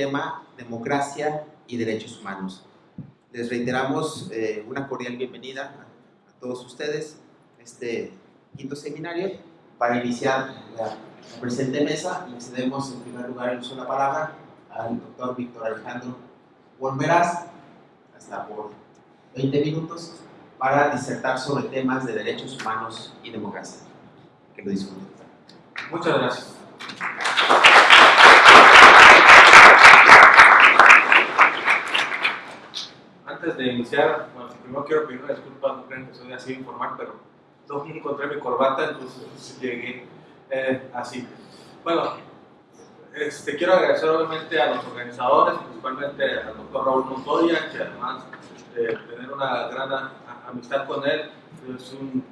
tema democracia y derechos humanos. Les reiteramos eh, una cordial bienvenida a, todos ustedes a este quinto seminario. Para iniciar la, presente mesa, le cedemos en primer lugar el uso de la palabra al doctor Víctor Alejandro Volverás, hasta por 20 minutos, para disertar sobre temas de derechos humanos y democracia. Que lo disfruten. Muchas gracias. Antes de iniciar, bueno, primero quiero pedir una disculpa, no creen que soy así informal, pero no encontré mi corbata, entonces llegué eh, así. Bueno, este, quiero agradecer obviamente a los organizadores, principalmente al doctor Raúl Montoya, que además de tener una gran amistad con él, es un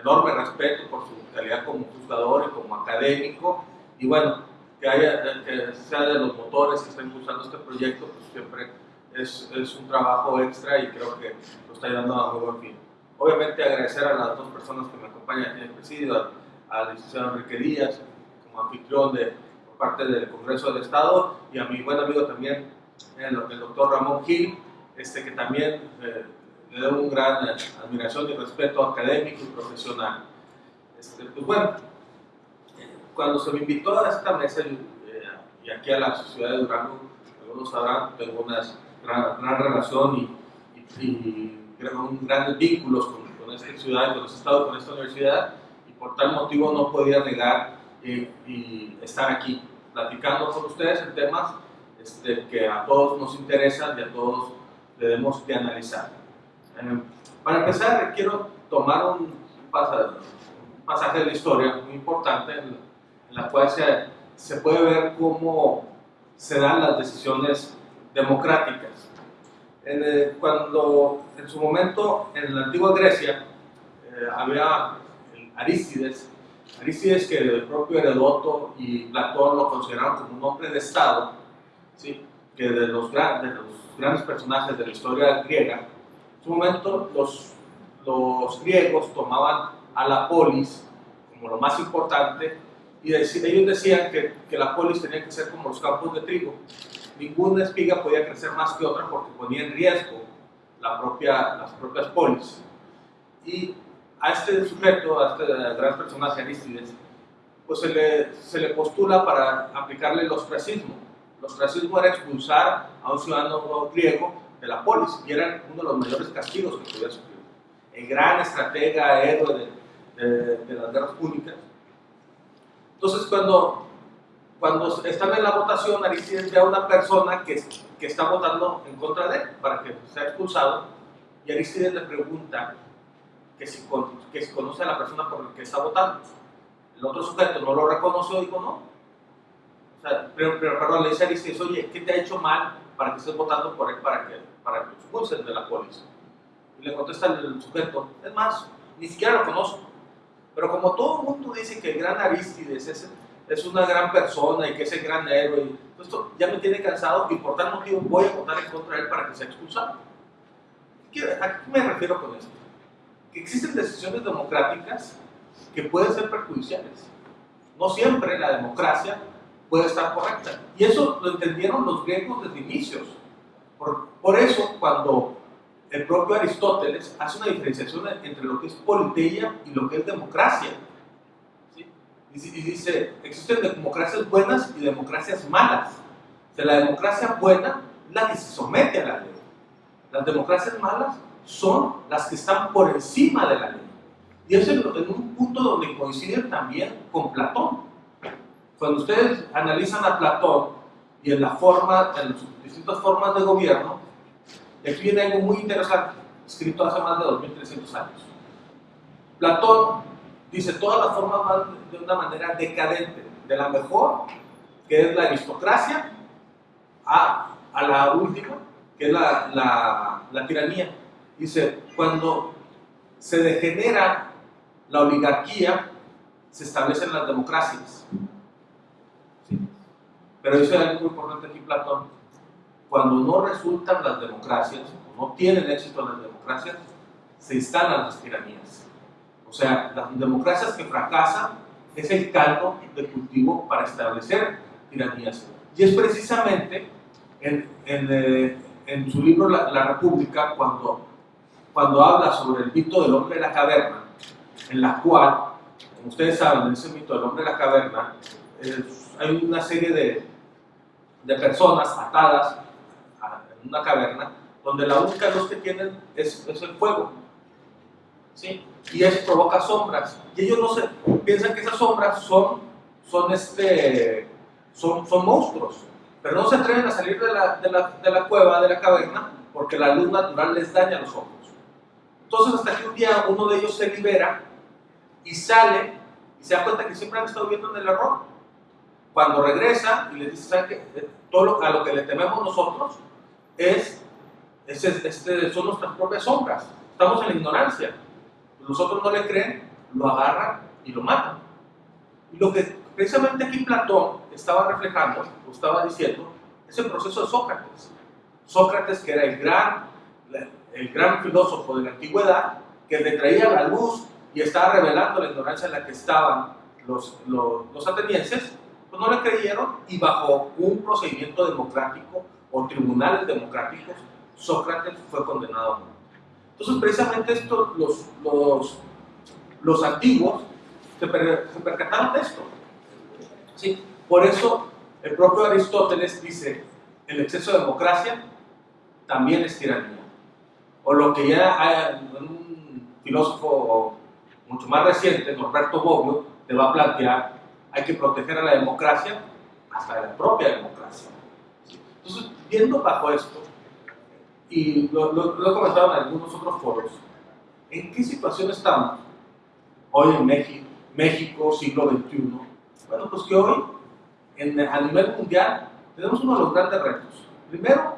enorme respeto por su calidad como juzgador y como académico, y bueno, que, haya, que sea de los motores que están impulsando este proyecto, pues siempre es, es, un trabajo extra y creo que lo está ayudando a muy buen fin. Obviamente agradecer a las dos personas que me acompañan en el presidio, al licenciado Enrique Díaz, como anfitrión de, por parte del Congreso del Estado, y a mi buen amigo también, el, el doctor Ramón Gil, este, que también eh, le doy un gran admiración y respeto académico y profesional. Este, pues bueno, cuando se me invitó a esta mesa eh, y aquí a la ciudad de Durango, algunos sabrán, tengo unas gran, gran relación y, y, y grandes vínculos con, con, esta ciudad, con este estado, con esta universidad y por tal motivo no podía negar eh, y estar aquí platicando con ustedes en temas este, que a todos nos interesan y a todos debemos que analizar. Eh, para empezar, quiero tomar un pasaje, un pasaje, de la historia muy importante en, en la cual se, se puede ver cómo se dan las decisiones democráticas. Eh, cuando en su momento en la antigua Grecia eh, había Arístides, Arístides que el propio Herodoto y Platón lo consideraron como un hombre de Estado, ¿sí? que de los, de los grandes personajes de la historia griega, en su momento los, los griegos tomaban a la polis como lo más importante y ellos decían que, que la polis tenía que ser como los campos de trigo, ninguna espiga podía crecer más que otra porque ponía en riesgo la propia, las propias polis. Y a este sujeto, a este gran personaje Aristides, pues se le, se le postula para aplicarle el ostracismo. El ostracismo era expulsar a un ciudadano griego de la polis y era uno de los mayores castigos que podía sufrir. El gran estratega, héroe de, de, de las guerras públicas. Entonces, cuando cuando están en la votación, Aristides ve a una persona que, que está votando en contra de él para que sea expulsado y Aristides le pregunta que si, que si conoce a la persona por la que está votando. El otro sujeto no lo reconoció dijo no. O sea, pero, pero perdón, le dice a Aristides, oye, ¿qué te ha hecho mal para que estés votando por él para que, para que expulsen de la policía? Y le contesta el sujeto, es más, ni siquiera lo conozco. Pero como todo el mundo dice que el gran Aristides es es una gran persona y que es el gran héroe. Y esto ya me tiene cansado y por tal motivo voy a votar en contra de él para que sea expulsado. ¿A qué me refiero con esto? Que existen decisiones democráticas que pueden ser perjudiciales. No siempre la democracia puede estar correcta. Y eso lo entendieron los griegos desde inicios. Por, por eso, cuando el propio Aristóteles hace una diferenciación entre lo que es politeia y lo que es democracia y dice, existen democracias buenas y democracias malas. O la democracia buena es la que se somete a la ley. Las democracias malas son las que están por encima de la ley. Y es en, un punto donde coinciden también con Platón. Cuando ustedes analizan a Platón y en la forma, en las distintas formas de gobierno, aquí viene algo muy interesante, escrito hace más de 2300 años. Platón dice todas las formas van de una manera decadente, de la mejor, que es la aristocracia, a, a la última, que es la, la, tiranía. Dice, cuando se degenera la oligarquía, se establecen las democracias. ¿Sí? Pero dice algo muy importante aquí Platón, cuando no resultan las democracias, no tienen éxito las democracias, se instalan las tiranías. O sea, las democracias que fracasan es el caldo de cultivo para establecer tiranías. Y es precisamente en, eh, su libro la, República, cuando, habla sobre el mito del hombre de la caverna, en la cual, como ustedes saben, en ese mito del hombre de la caverna, hay una serie de, personas atadas en una caverna, donde la única luz que tienen es el fuego. Y eso provoca sombras. Y ellos no se, piensan que esas sombras son, son, este, son, son monstruos, pero no se atreven a salir de la, de, la, de la cueva, de la caverna, porque la luz natural les daña los ojos. Entonces hasta que un día uno de ellos se libera y sale y se da cuenta que siempre han estado viendo en el error. Cuando regresa y le dice, ¿sabe qué? Todo lo, a lo que le tememos nosotros es, es, este, son nuestras propias sombras. Estamos en la ignorancia. Los otros no le creen, lo agarran y lo matan. Y lo que precisamente aquí Platón estaba reflejando, o estaba diciendo, es el proceso de Sócrates. Sócrates, que era el gran, el gran filósofo de la antigüedad, que le traía la luz y estaba revelando la ignorancia en la que estaban los, los, los atenienses, pues no le creyeron y bajo un procedimiento democrático o tribunales democráticos, Sócrates fue condenado a muerte. Entonces, precisamente esto, los, los, los antiguos se, per, se percataron de esto. ¿Sí? Por eso, el propio Aristóteles dice, el exceso de democracia también es tiranía. O lo que ya un filósofo mucho más reciente, Norberto Bobbio, te va a plantear, hay que proteger a la democracia hasta la propia democracia. Entonces, viendo bajo esto, y lo, lo, lo, he comentado en algunos otros foros, ¿en qué situación estamos hoy en México, México siglo XXI? Bueno, pues que hoy, a nivel mundial, tenemos uno de los grandes retos. Primero,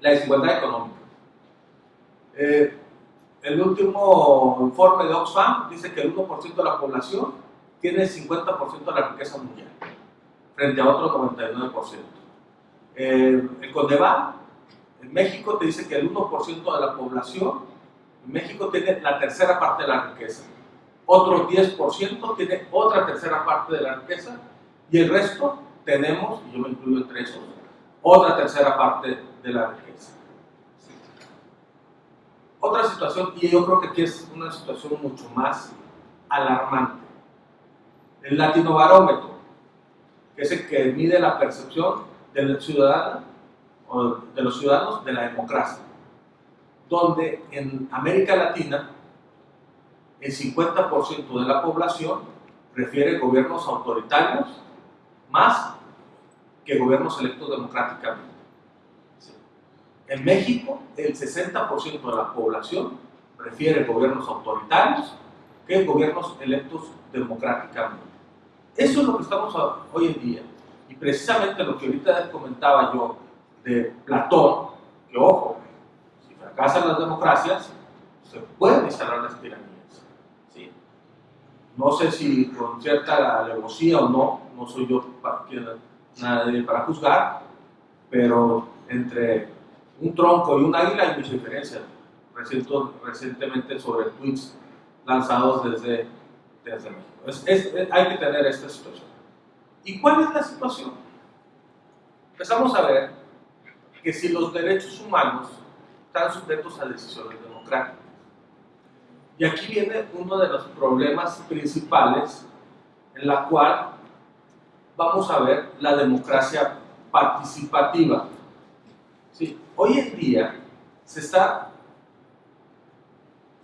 la desigualdad económica. Eh, el último informe de Oxfam dice que el 1% de la población tiene el 50% de la riqueza mundial, frente a otro 99%. Eh, el CONDEVAL en México te dice que el 1% de la población en México tiene la tercera parte de la riqueza. Otro 10% tiene otra tercera parte de la riqueza y el resto tenemos, y yo me incluyo entre esos, otra tercera parte de la riqueza. Otra situación, y yo creo que aquí es una situación mucho más alarmante. El latinobarómetro, que es el que mide la percepción del ciudadano o de los ciudadanos de la democracia, donde en América Latina el 50% de la población prefiere gobiernos autoritarios más que gobiernos electos democráticamente. En México, el 60% de la población prefiere gobiernos autoritarios que gobiernos electos democráticamente. Eso es lo que estamos hoy en día. Y precisamente lo que ahorita comentaba yo de Platón, que ojo, si fracasan las democracias, se pueden instalar las tiranías. ¿sí? No sé si con cierta alevosía o no, no soy yo para, nadie para juzgar, pero entre un tronco y un águila hay mucha diferencia. Recientemente sobre tweets lanzados desde, desde México. Hay que tener esta situación. ¿Y cuál es la situación? Empezamos a ver que si los derechos humanos están sujetos a decisiones democráticas. Y aquí viene uno de los problemas principales en la cual vamos a ver la democracia participativa. Hoy en día se está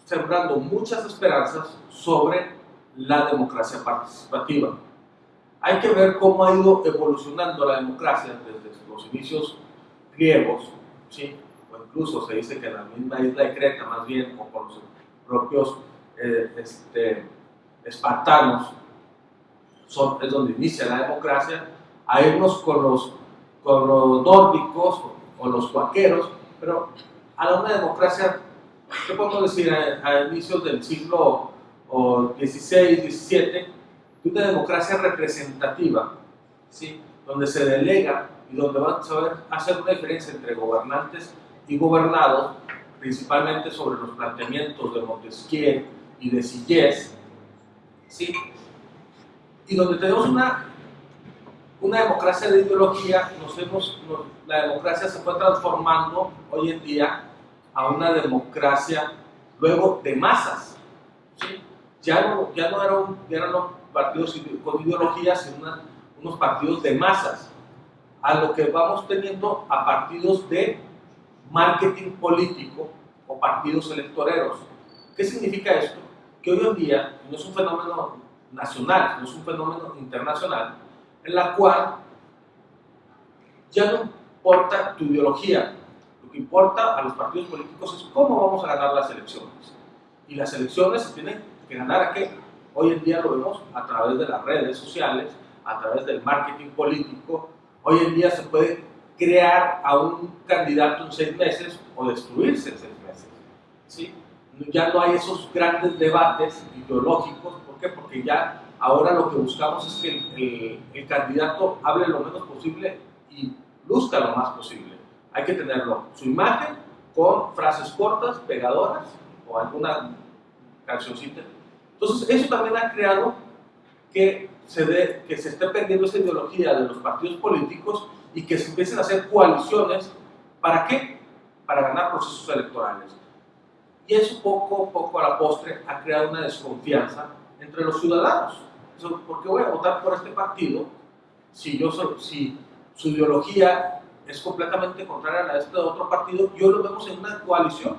sembrando muchas esperanzas sobre la democracia participativa. Hay que ver cómo ha ido evolucionando la democracia desde los inicios griegos, ¿sí? o incluso se dice que en la misma isla de Creta, más bien, o con los propios eh, este, espartanos, son, es donde inicia la democracia, a irnos con los, con los nórdicos o los cuaqueros, pero a una democracia, ¿qué podemos decir? A, inicios del siglo XVI, XVII, una democracia representativa, ¿sí? donde se delega donde van a saber hacer una diferencia entre gobernantes y gobernados, principalmente sobre los planteamientos de Montesquieu y de Sillés, ¿sí? y donde tenemos una, una democracia de ideología, nos hemos, la democracia se fue transformando hoy en día a una democracia luego de masas. Ya, no, ya, no eran, eran los partidos con ideología, sino unos partidos de masas, a lo que vamos teniendo a partidos de marketing político o partidos electoreros. ¿Qué significa esto? Que hoy en día no es un fenómeno nacional, no es un fenómeno internacional, en la cual ya no importa tu ideología, lo que importa a los partidos políticos es cómo vamos a ganar las elecciones. Y las elecciones se tienen que ganar a qué? Hoy en día lo vemos a través de las redes sociales, a través del marketing político. Hoy en día se puede crear a un candidato en seis meses o destruirse en seis meses. ¿sí? Ya no hay esos grandes debates ideológicos. ¿Por qué? Porque ya Ahora lo que buscamos es que el, candidato hable lo menos posible y luzca lo más posible. Hay que tenerlo, su imagen con frases cortas, pegadoras o alguna cancioncita. Entonces, eso también ha creado que se, de, que se esté perdiendo esa ideología de los partidos políticos y que se empiecen a hacer coaliciones. ¿Para qué? Para ganar procesos electorales. Y eso poco a poco a la postre ha creado una desconfianza entre los ciudadanos. ¿Por qué voy a votar por este partido si, yo soy, si su ideología es completamente contraria a la de este otro partido? Yo lo vemos en una coalición.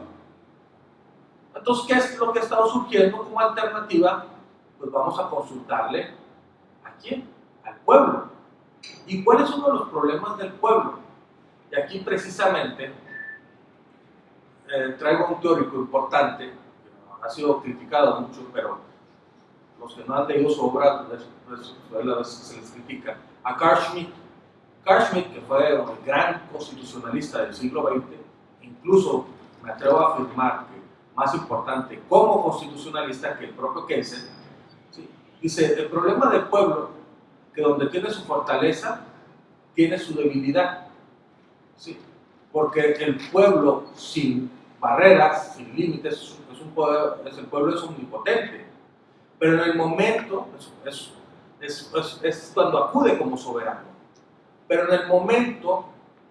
Entonces, ¿qué es lo que ha estado surgiendo como alternativa? Pues vamos a consultarle a quién? Al pueblo. ¿Y cuál es uno de los problemas del pueblo? Y aquí precisamente eh, traigo un teórico importante, que ha sido criticado mucho, pero los que no han leído su obra, pues, pues, a veces se les critica, a Carl Schmitt. Carl Schmitt, que fue el gran constitucionalista del siglo XX, incluso me atrevo a afirmar que más importante como constitucionalista que el propio Kelsen, dice, el problema del pueblo, que donde tiene su fortaleza, tiene su debilidad. ¿sí? Porque el pueblo sin barreras, sin límites, es un es, el pueblo es omnipotente. Pero en el momento, es, es, es, cuando acude como soberano. Pero en el momento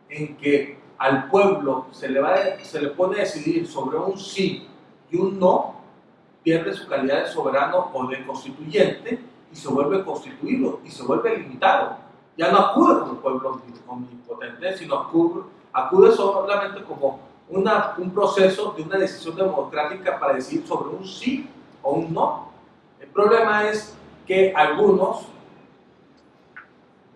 en que al pueblo se le, va, se le pone a decidir sobre un sí y un no, pierde su calidad de soberano o de constituyente y se vuelve constituido y se vuelve limitado. Ya no acude como pueblo omnipotente, sino acude, acude solamente como una, un proceso de una decisión democrática para decidir sobre un sí o un no. El problema es que algunos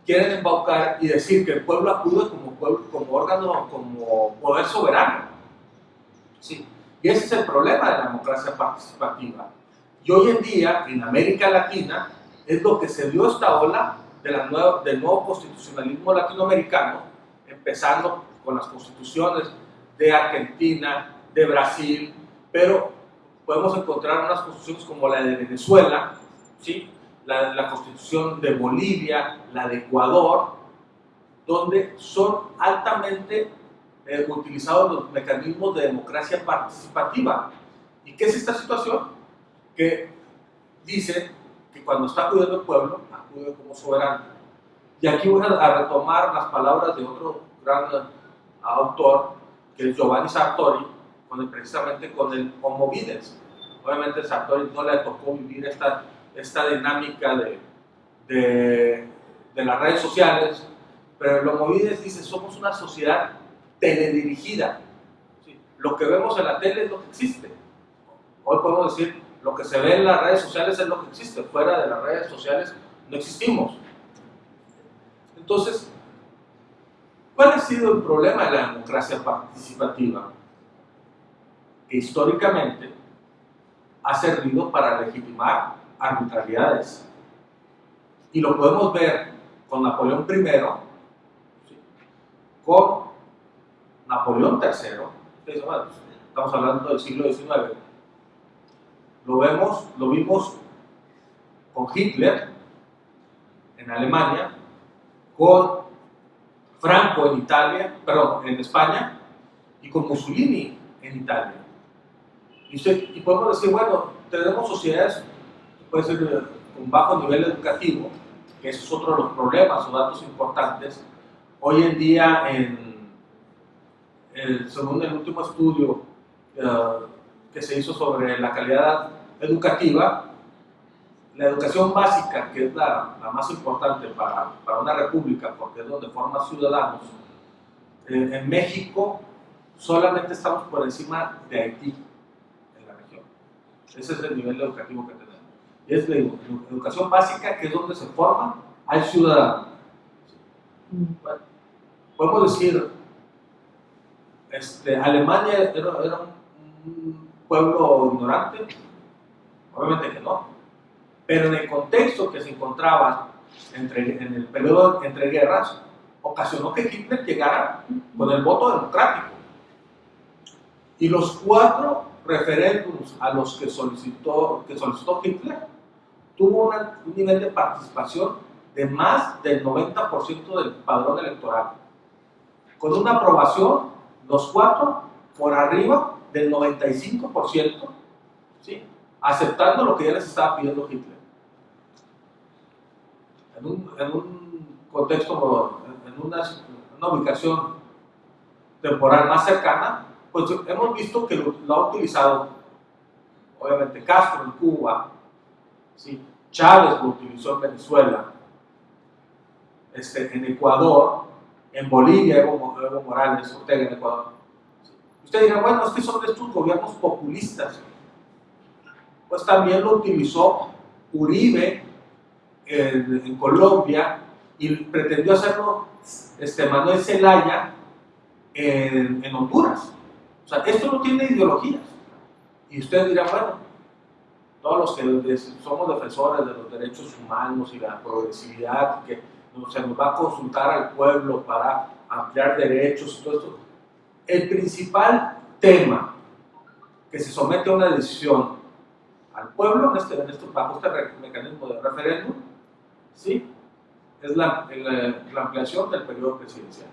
quieren embaucar y decir que el pueblo acude como, como órgano, como poder soberano. ¿Sí? Y ese es el problema de la democracia participativa. Y hoy en día, en América Latina, es lo que se dio esta ola del nuevo constitucionalismo latinoamericano, empezando con las constituciones de Argentina, de Brasil, pero podemos encontrar unas constituciones como la de Venezuela, ¿sí? la, constitución de Bolivia, la de Ecuador, donde son altamente eh, los mecanismos de democracia participativa. ¿Y qué es esta situación? Que dice que cuando está acudiendo el pueblo, acude como soberano. Y aquí voy a retomar las palabras de otro gran autor, que es Giovanni Sartori, con precisamente con el Homo Obviamente Sartori no le tocó vivir esta, esta dinámica de, de, de las redes sociales, pero el Homo dice, somos una sociedad teledirigida. Lo que vemos en la tele es lo que existe. Hoy podemos decir, lo que se ve en las redes sociales es lo que existe. Fuera de las redes sociales no existimos. Entonces, ¿cuál ha sido el problema de la democracia participativa? históricamente ha servido para legitimar arbitrariedades. Y lo podemos ver con Napoleón I, con Napoleón III, estamos hablando del siglo XIX, lo, vemos, lo vimos con Hitler en Alemania, con Franco en Italia, perdón, en España, y con Mussolini en Italia. Y, podemos decir, bueno, tenemos sociedades, puede ser con bajo nivel educativo, que ese es otro de los problemas o datos importantes. Hoy en día, en, el, según el último estudio uh, que se hizo sobre la calidad educativa, la educación básica, que es la, la más importante para, para, una república, porque es donde forma ciudadanos, eh, en México solamente estamos por encima de Haití en la región. Ese es el nivel educativo que tenemos. Y es la educación básica, que es donde se forma al ciudadano. Bueno, podemos decir, este, Alemania era, un pueblo ignorante, obviamente que no, pero en el contexto que se encontraba entre, en el periodo entre guerras, ocasionó que Hitler llegara con el voto democrático. Y los cuatro referéndums a los que solicitó, que solicitó Hitler tuvo un nivel de participación de más del 90% del padrón electoral. Con una aprobación, los cuatro por arriba del 95%, ¿sí? aceptando lo que ya les estaba pidiendo Hitler. En un, en un contexto, en una, ubicación temporal más cercana, pues hemos visto que lo, lo, ha utilizado, obviamente, Castro en Cuba, ¿sí? Chávez lo utilizó en Venezuela, este, en Ecuador, en Bolivia, Evo, Morales, Ortega en Ecuador. Usted dirá, bueno, es que son estos gobiernos populistas. Pues también lo utilizó Uribe en, en Colombia y pretendió hacerlo este, Manuel Zelaya en, en, Honduras. O sea, esto no tiene ideologías. Y usted dirá, bueno, todos los que somos defensores de los derechos humanos y la progresividad, que se nos va a consultar al pueblo para ampliar derechos todo esto, el principal tema que se somete a una decisión al pueblo en este, en bajo este mecanismo de referéndum, ¿sí? es la, la, la, ampliación del periodo presidencial.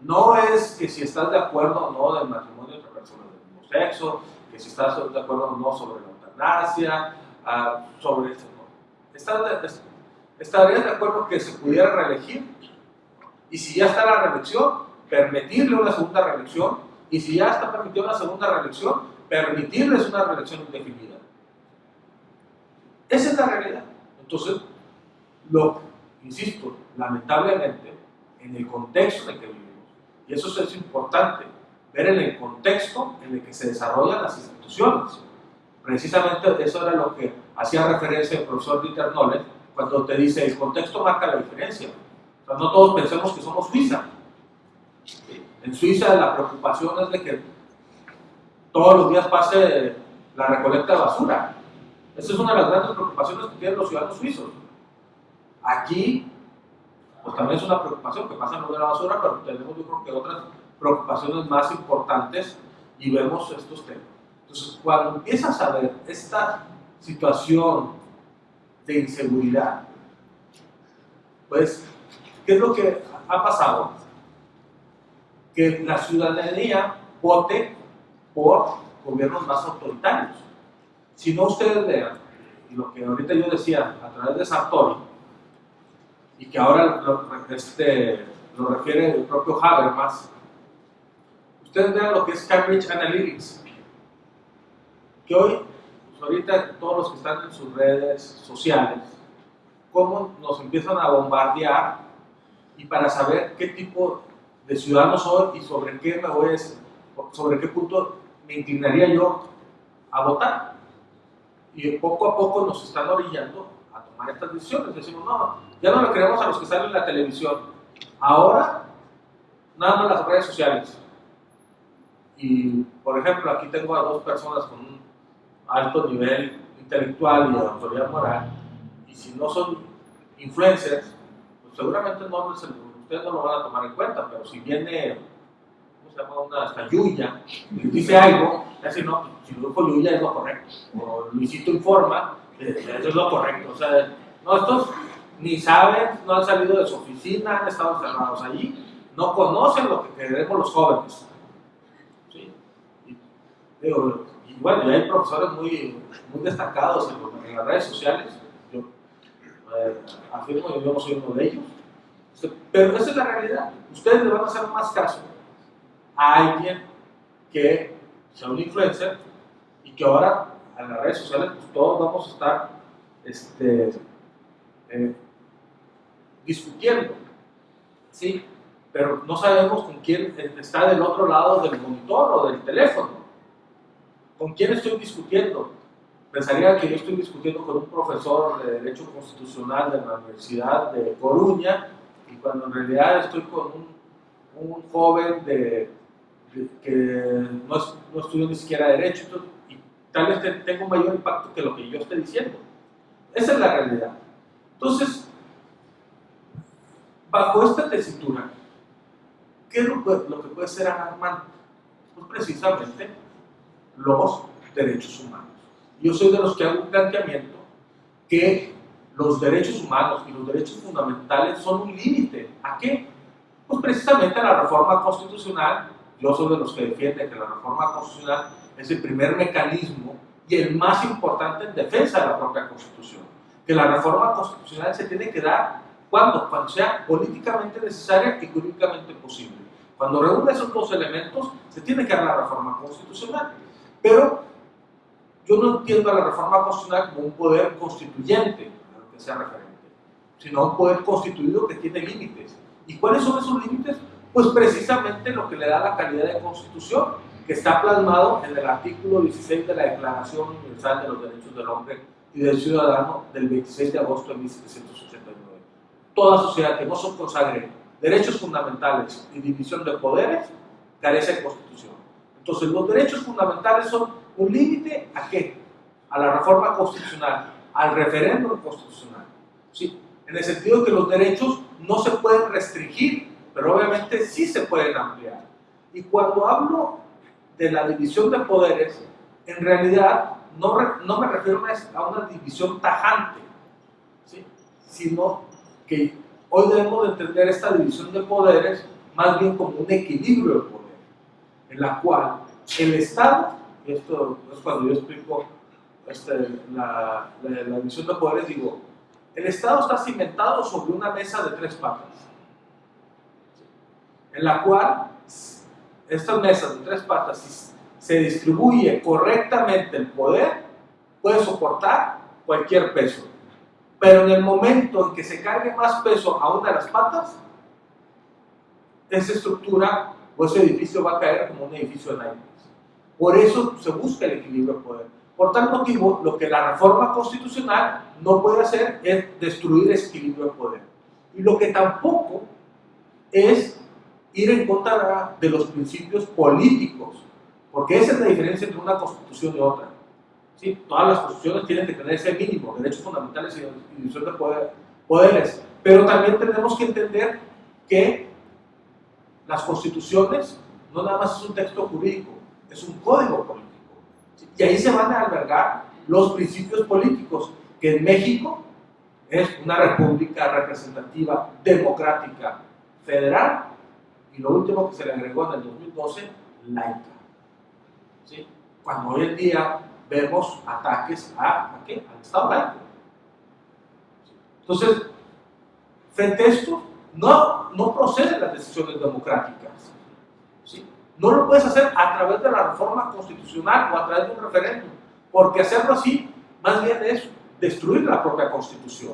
No es que si estás de acuerdo o no del matrimonio entre personas del mismo sexo, que si estás de acuerdo o no sobre la eutanasia, uh, sobre esto. No. Estás ¿Estarías de acuerdo que se pudiera reelegir? Y si ya está la reelección, permitirle una segunda reelección y si ya está permitida una segunda reelección, permitirles una reelección indefinida. Esa es la realidad. Entonces, lo, insisto, lamentablemente, en el contexto en el que vivimos, y eso es importante, ver en el contexto en el que se desarrollan las instituciones. Precisamente eso era lo que hacía referencia el profesor Dieter Noller cuando te dice el contexto marca la diferencia. O sea, no todos pensemos que somos Suiza. En Suiza la preocupación es de que todos los días pase la recolecta de basura. Esa es una de las grandes preocupaciones que tienen los ciudadanos suizos. Aquí, pues también es una preocupación que pasen lo de la basura, pero tenemos yo creo que otras preocupaciones más importantes y vemos estos temas. Entonces, cuando empiezas a ver esta situación de inseguridad, pues, ¿qué es lo que ha pasado? que la ciudadanía vote por gobiernos más autoritarios. Si no ustedes vean, lo que ahorita yo decía a través de Sartori, y que ahora lo, este, lo refiere el propio Habermas, ustedes vean lo que es Cambridge Analytics, que hoy, ahorita todos los que están en sus redes sociales, cómo nos empiezan a bombardear y para saber qué tipo de ciudadano soy y sobre qué me voy a, sobre qué punto me inclinaría yo a votar. Y poco a poco nos están orillando a tomar estas decisiones. Decimos, no, ya no le creemos a los que salen en la televisión. Ahora, nada más las redes sociales. Y, por ejemplo, aquí tengo a dos personas con un alto nivel intelectual y de autoridad moral. Y si no son influencers, pues seguramente no ustedes no lo van a tomar en cuenta, pero si viene, ¿cómo se llama? Una hasta Yuya, y dice algo, así no, si lo dijo Yuya es lo correcto, o Luisito informa, eso es lo correcto. O sea, no, estos ni saben, no han salido de su oficina, han estado encerrados allí, no conocen lo que queremos los jóvenes. ¿sí? Y bueno, hay profesores muy, muy destacados en, las redes sociales. Yo, eh, afirmo, yo no soy uno de ellos, este, pero esa es la realidad. Ustedes le van a hacer más caso a alguien que sea un influencer y que ahora en las redes sociales pues, todos vamos a estar este, eh, discutiendo, ¿sí? pero no sabemos con quién está del otro lado del monitor o del teléfono. ¿Con quién estoy discutiendo? Pensaría que yo estoy discutiendo con un profesor de Derecho Constitucional de la Universidad de Coruña y cuando en realidad estoy con un, joven de, que no, estudió ni siquiera Derecho y tal vez tenga un mayor impacto que lo que yo esté diciendo. Esa es la realidad. Entonces, bajo esta tesitura, ¿qué es lo que puede ser alarmante? Pues precisamente los derechos humanos. Yo soy de los que hago un planteamiento que los derechos humanos y los derechos fundamentales son un límite. ¿A qué? Pues precisamente a la reforma constitucional. Yo soy de los que defienden que la reforma constitucional es el primer mecanismo y el más importante en defensa de la propia Constitución. Que la reforma constitucional se tiene que dar cuando, cuando sea políticamente necesaria y jurídicamente posible. Cuando reúne esos dos elementos, se tiene que dar la reforma constitucional. Pero yo no entiendo a la reforma constitucional como un poder constituyente, a lo que sea referente, sino un poder constituido que tiene límites. ¿Y cuáles son esos límites? Pues precisamente lo que le da la calidad de constitución, que está plasmado en el artículo 16 de la Declaración Universal de los Derechos del Hombre y del Ciudadano del 26 de agosto de 1789. Toda sociedad que no se consagre derechos fundamentales y división de poderes carece de constitución. Entonces, los derechos fundamentales son un límite a qué? A la reforma constitucional, al referéndum constitucional. ¿sí? En el sentido que los derechos no se pueden restringir, pero obviamente sí se pueden ampliar. Y cuando hablo de la división de poderes, en realidad no, no me refiero a una división tajante, ¿sí? sino que hoy debemos entender esta división de poderes más bien como un equilibrio en la cual el Estado, y esto es cuando yo explico este, la, la, la división de poderes, digo, el Estado está cimentado sobre una mesa de tres patas, en la cual estas mesas de tres patas, si se distribuye correctamente el poder, puede soportar cualquier peso. Pero en el momento en que se cargue más peso a una de las patas, esa estructura o ese edificio va a caer como un edificio de naipes. Por eso se busca el equilibrio de poder. Por tal motivo, lo que la reforma constitucional no puede hacer es destruir ese equilibrio de poder. Y lo que tampoco es ir en contra de los principios políticos, porque esa es la diferencia entre una constitución y otra. ¿Sí? Todas las constituciones tienen que tener ese mínimo, derechos fundamentales y división de poder, poderes, pero también tenemos que entender que las constituciones no nada más es un texto jurídico, es un código político. Y ahí se van a albergar los principios políticos, que en México es una república representativa, democrática, federal, y lo último que se le agregó en el 2012, laica. Cuando hoy en día vemos ataques a, ¿a qué? al Estado laico. Entonces, frente a esto, no, no proceden las decisiones democráticas. ¿sí? No lo puedes hacer a través de la reforma constitucional o a través de un referéndum, porque hacerlo así más bien es destruir la propia constitución.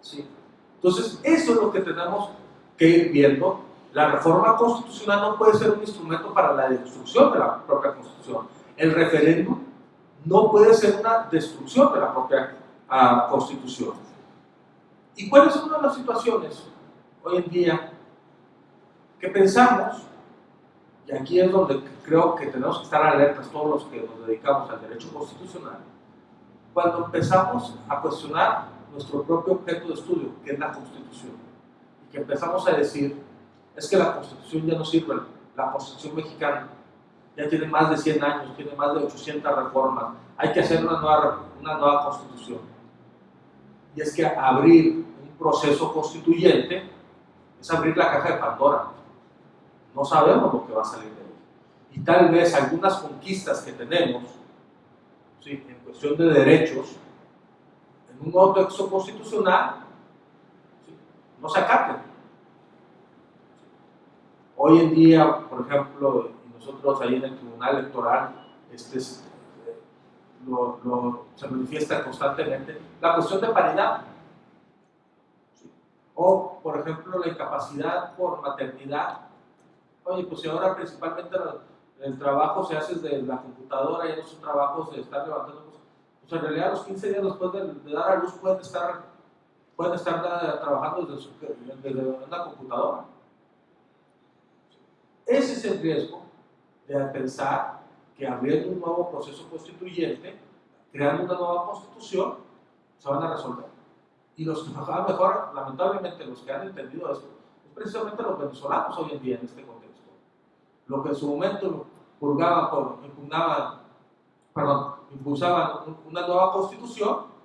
¿sí? Entonces, eso es lo que tenemos que ir viendo. La reforma constitucional no puede ser un instrumento para la destrucción de la propia constitución. El referéndum no puede ser una destrucción de la propia uh, constitución. ¿Y cuáles son las situaciones hoy en día que pensamos, y aquí es donde creo que tenemos que estar alertas todos los que nos dedicamos al derecho constitucional, cuando empezamos a cuestionar nuestro propio objeto de estudio, que es la Constitución, y que empezamos a decir, es que la Constitución ya no sirve, la Constitución mexicana ya tiene más de 100 años, tiene más de 800 reformas, hay que hacer una nueva, una nueva Constitución. Y es que abrir un proceso constituyente es abrir la caja de Pandora. No sabemos lo que va a salir de ahí. Y tal vez algunas conquistas que tenemos, ¿sí? en cuestión de derechos, en un nuevo texto constitucional no se acaten. Hoy en día, por ejemplo, nosotros ahí en el Tribunal Electoral, este lo, se manifiesta constantemente, la cuestión de paridad. O, por ejemplo, la incapacidad por maternidad. Oye, pues si ahora principalmente el trabajo se hace desde la computadora, y no son trabajos de estar levantando cosas, pues en realidad los 15 días después de, dar a luz pueden estar, pueden estar trabajando desde, desde una computadora. Ese es el riesgo de pensar que abriendo un nuevo proceso constituyente, creando una nueva constitución, se van a resolver. Y los que trabajan mejor, lamentablemente, los que han entendido esto, es precisamente los venezolanos hoy en día en este contexto. Lo que en su momento purgaban, por, impugnaban, perdón, impulsaban una nueva constitución,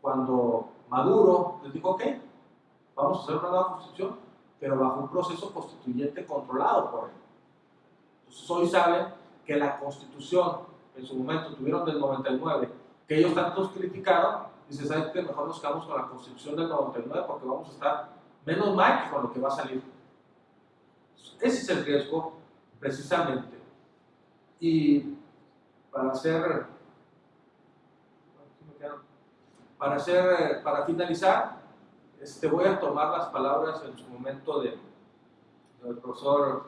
cuando Maduro les dijo, ok, vamos a hacer una nueva constitución, pero bajo un proceso constituyente controlado por él. Entonces hoy saben que la constitución en su momento tuvieron del 99, que ellos tantos criticaron, y se sabe que mejor nos quedamos con la constitución del 99 porque vamos a estar menos mal con lo que va a salir. Ese es el riesgo, precisamente. Y para hacer, para hacer, para finalizar, este, voy a tomar las palabras en su momento de, del profesor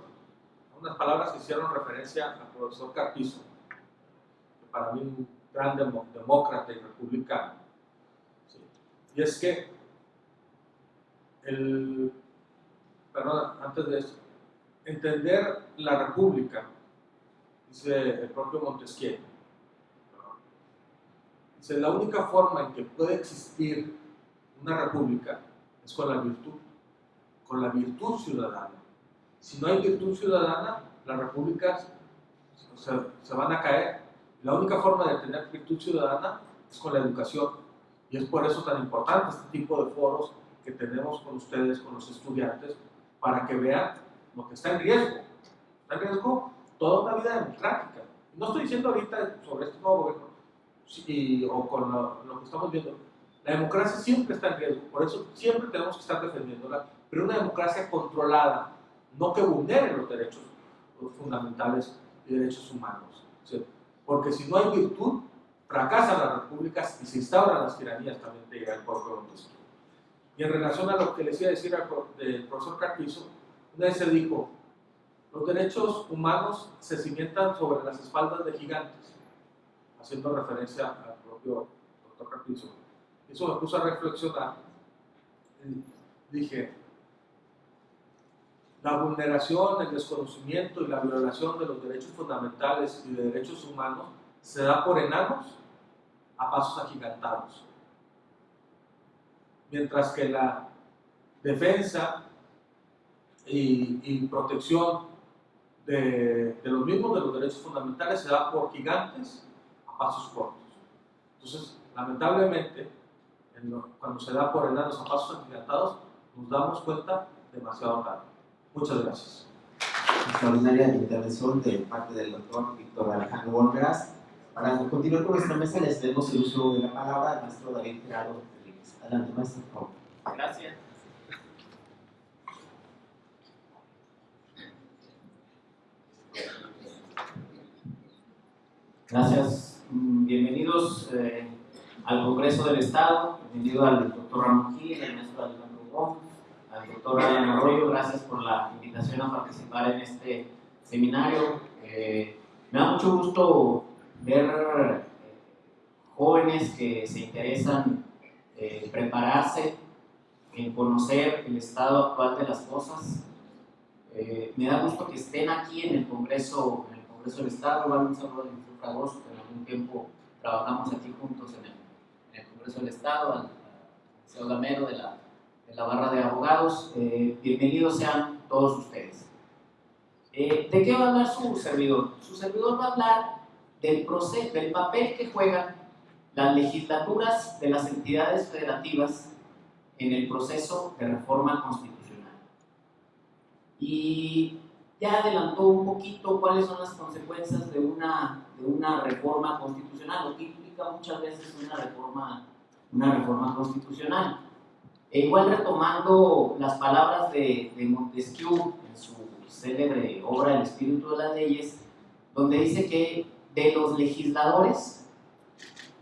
unas palabras que hicieron referencia al profesor Carpizo, para mí un gran demócrata y republicano. Y es que, el, perdón, antes de eso, entender la república, dice el propio Montesquieu, dice, la única forma en que puede existir una república es con la virtud, con la virtud ciudadana. Si no hay virtud ciudadana, las repúblicas se, van a caer. La única forma de tener virtud ciudadana es con la educación. Y es por eso tan importante este tipo de foros que tenemos con ustedes, con los estudiantes, para que vean lo que está en riesgo. Está en riesgo toda una vida democrática. No estoy diciendo ahorita sobre este nuevo gobierno o con lo, que estamos viendo. La democracia siempre está en riesgo, por eso siempre tenemos que estar defendiéndola, pero una democracia controlada, no que vulnere los derechos fundamentales y derechos humanos. Porque si no hay virtud, fracasan las repúblicas y se instauran las tiranías también de el propio Montesquieu. Y en relación a lo que les decir al profesor Carpizo, una vez se dijo, los derechos humanos se cimientan sobre las espaldas de gigantes, haciendo referencia al propio doctor Carpizo. Eso me puso a reflexionar. dije, la vulneración, el desconocimiento y la violación de los derechos fundamentales y de derechos humanos se da por enanos a pasos agigantados. Mientras que la defensa y, protección de, los mismos de los derechos fundamentales se da por gigantes a pasos cortos. Entonces, lamentablemente, cuando se da por enanos a pasos agigantados, nos damos cuenta demasiado tarde. Muchas gracias. Extraordinaria intervención de parte del doctor Víctor Alejandro Volveras. Para continuar con nuestra mesa, les demos el uso de la palabra al maestro David Gerardo Rodríguez. Adelante, maestro, por favor. Gracias. Gracias. Bienvenidos eh, al Congreso del Estado. Bienvenido al doctor Ramón Gil, al maestro Alejandro Gómez al doctor Ryan Arroyo, gracias por la invitación a participar en este seminario. Eh, me da mucho gusto ver eh, jóvenes que se interesan en prepararse, en conocer el estado actual de las cosas. Eh, me da gusto que estén aquí en el Congreso, en el Congreso del Estado. Bueno, un saludo a Agosto, en algún tiempo trabajamos aquí juntos en el, Congreso del Estado, al, al Gamero de la de la barra de abogados. Eh, bienvenidos sean todos ustedes. Eh, ¿De qué va a hablar su servidor? Su servidor va a hablar del, proceso, del papel que juegan las legislaturas de las entidades federativas en el proceso de reforma constitucional. Y ya adelantó un poquito cuáles son las consecuencias de una, de una reforma constitucional, lo que implica muchas veces una reforma una reforma constitucional. E igual retomando las palabras de, de Montesquieu en su célebre obra El espíritu de las leyes, donde dice que de los legisladores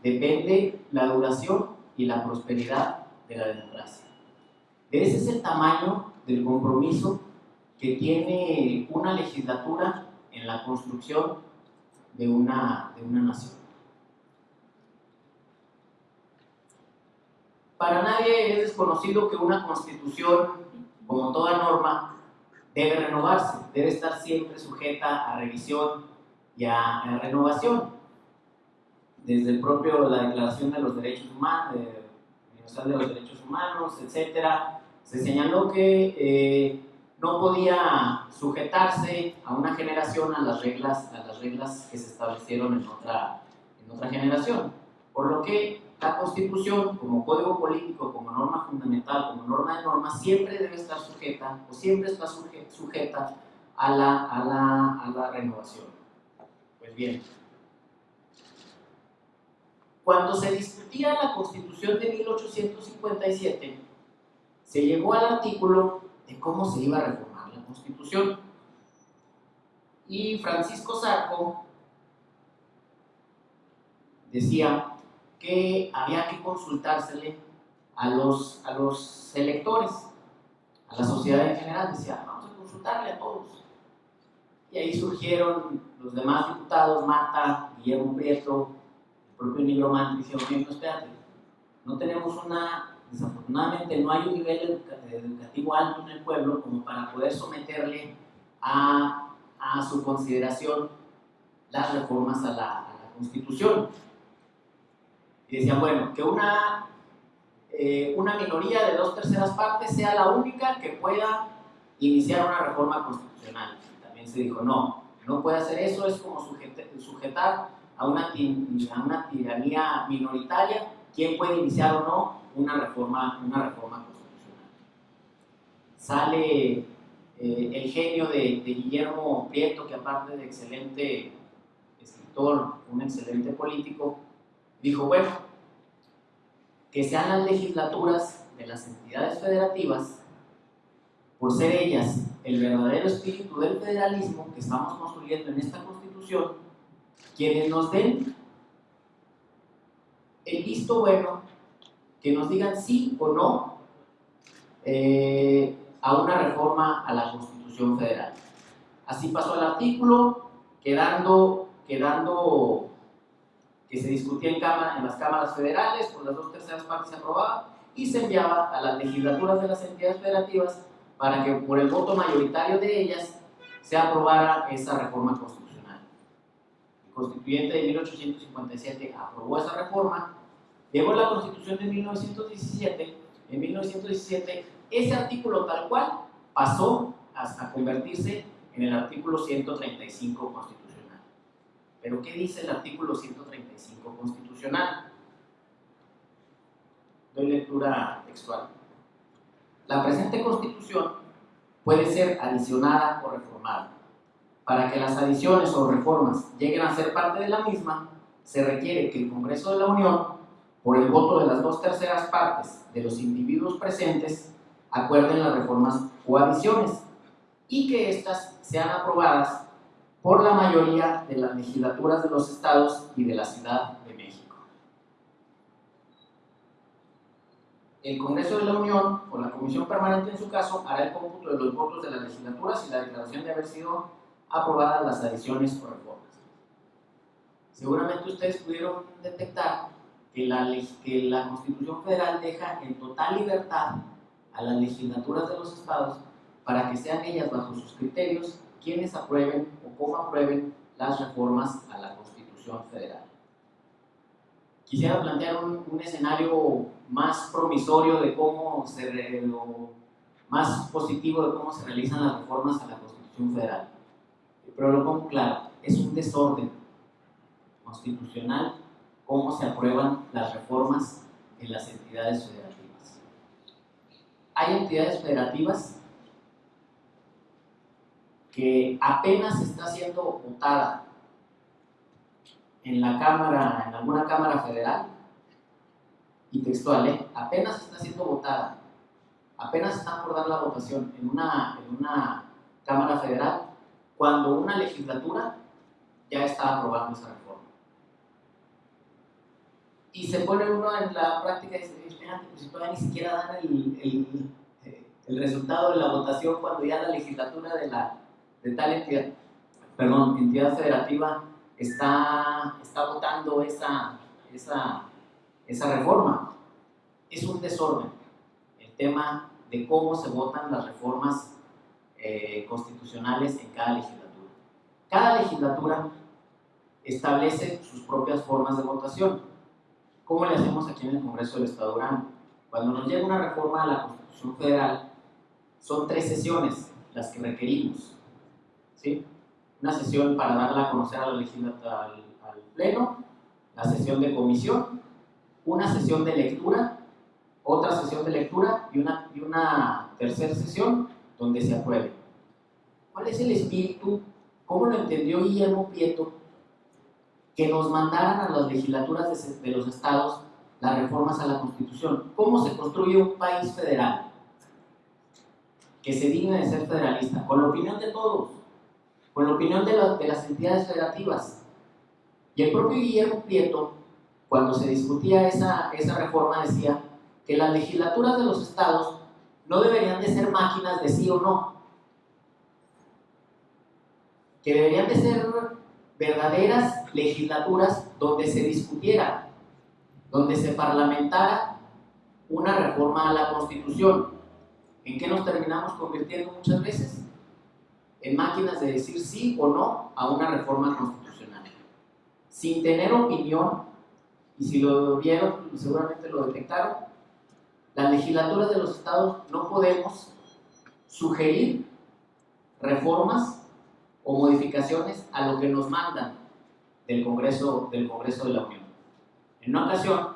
depende la duración y la prosperidad de la democracia. Ese es el tamaño del compromiso que tiene una legislatura en la construcción de una, de una nación. Para nadie es desconocido que una constitución, como toda norma, debe renovarse, debe estar siempre sujeta a revisión y a, renovación. Desde el propio la Declaración de los Derechos Humanos, Universal de los Derechos Humanos, etcétera, se señaló que eh, no podía sujetarse a una generación a las reglas, a las reglas que se establecieron en otra, en otra generación. Por lo que la Constitución, como código político, como norma fundamental, como norma de normas, siempre debe estar sujeta o siempre está sujeta a la, a la, a la renovación. Bien, cuando se discutía la Constitución de 1857, se llegó al artículo de cómo se iba a reformar la Constitución. Y Francisco Sarco decía que había que consultársele a los, a los electores, a la sociedad en general. Decía, vamos a consultarle a todos. Y ahí surgieron los demás diputados, Mata, Guillermo Prieto, el propio Nigro Mann, dijeron, no, espérate, no tenemos una Desafortunadamente no hay un nivel educativo alto en el pueblo como para poder someterle a, a su consideración las reformas a la, Constitución. Y decían, bueno, que una, eh, una minoría de dos terceras partes sea la única que pueda iniciar una reforma constitucional. También se dijo, no, no puede hacer eso, es como sujetar a una, a una tiranía minoritaria, quién puede iniciar o no una reforma, una reforma constitucional. Sale eh, el genio de, de, Guillermo Prieto, que aparte de excelente escritor, un excelente político, dijo, bueno, que sean las legislaturas de las entidades federativas, por ser ellas el verdadero espíritu del federalismo que estamos construyendo en esta constitución, quienes nos den el visto bueno que nos digan sí o no eh, a una reforma a la Constitución Federal. Así pasó el artículo, quedando, quedando que se discutía en, cámara, en las cámaras federales, por las dos terceras partes se aprobaba, y se enviaba a las legislaturas de las entidades federativas para que por el voto mayoritario de ellas se aprobara esa reforma constitucional. El constituyente de 1857 aprobó esa reforma Llegó la Constitución de 1917. En 1917, ese artículo tal cual pasó hasta convertirse en el artículo 135 constitucional. ¿Pero qué dice el artículo 135 constitucional? Doy lectura textual. La presente constitución puede ser adicionada o reformada. Para que las adiciones o reformas lleguen a ser parte de la misma, se requiere que el Congreso de la Unión por el voto de las dos terceras partes de los individuos presentes, acuerden las reformas o adiciones y que éstas sean aprobadas por la mayoría de las legislaturas de los estados y de la Ciudad de México. El Congreso de la Unión, o la Comisión Permanente en su caso, hará el cómputo de los votos de las legislaturas y la declaración de haber sido aprobadas las adiciones o reformas. Seguramente ustedes pudieron detectar que la, que la Constitución Federal deja en total libertad a las legislaturas de los estados para que sean ellas bajo sus criterios quienes aprueben o cómo aprueben las reformas a la Constitución Federal. Quisiera plantear un, escenario más promisorio de cómo se, más positivo de cómo se realizan las reformas a la Constitución Federal. Pero lo pongo claro, es un desorden constitucional cómo se aprueban las reformas en las entidades federativas. Hay entidades federativas que apenas está siendo votada en la Cámara, en alguna Cámara Federal, y textual, ¿eh? apenas está siendo votada, apenas están por dar la votación en una, en una Cámara Federal, cuando una legislatura ya está aprobando esa reforma. Y se pone uno en la práctica y dice, espérate, pues todavía ni siquiera dan el, el, el, resultado de la votación cuando ya la legislatura de, la, de tal entidad, perdón, entidad federativa está, está votando esa, esa, esa reforma. Es un desorden el tema de cómo se votan las reformas eh, constitucionales en cada legislatura. Cada legislatura establece sus propias formas de votación. ¿Cómo le hacemos aquí en el Congreso del Estado Durango? Cuando nos llega una reforma a la Constitución Federal, son tres sesiones las que requerimos. ¿sí? Una sesión para darla a conocer a la legislatura, al, al Pleno, la sesión de comisión, una sesión de lectura, otra sesión de lectura y una, y una tercera sesión donde se apruebe. ¿Cuál es el espíritu? ¿Cómo lo entendió Guillermo Prieto? Que nos mandaran a las legislaturas de, los estados las reformas a la Constitución. ¿Cómo se construye un país federal? Que se digne de ser federalista, con la opinión de todos, con la opinión de, de las entidades federativas. Y el propio Guillermo Prieto, cuando se discutía esa, esa reforma, decía que las legislaturas de los estados no deberían de ser máquinas de sí o no, que deberían de ser verdaderas legislaturas donde se discutiera, donde se parlamentara una reforma a la Constitución. ¿En qué nos terminamos convirtiendo muchas veces? En máquinas de decir sí o no a una reforma constitucional. Sin tener opinión, y si lo vieron, seguramente lo detectaron, las legislaturas de los estados no podemos sugerir reformas o modificaciones a lo que nos mandan del Congreso, del Congreso de la Unión. En una ocasión,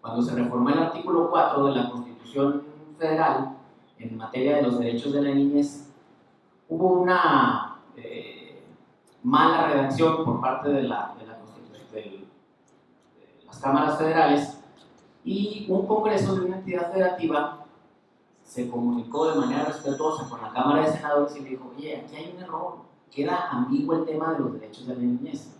cuando se reformó el artículo 4 de la Constitución Federal en materia de los derechos de la niñez, hubo una eh, mala redacción por parte de, la, de, de las cámaras federales y un congreso de una entidad federativa se comunicó de manera respetuosa con la Cámara de Senadores y le dijo, oye, aquí hay un error, queda ambiguo el tema de los derechos de la niñez.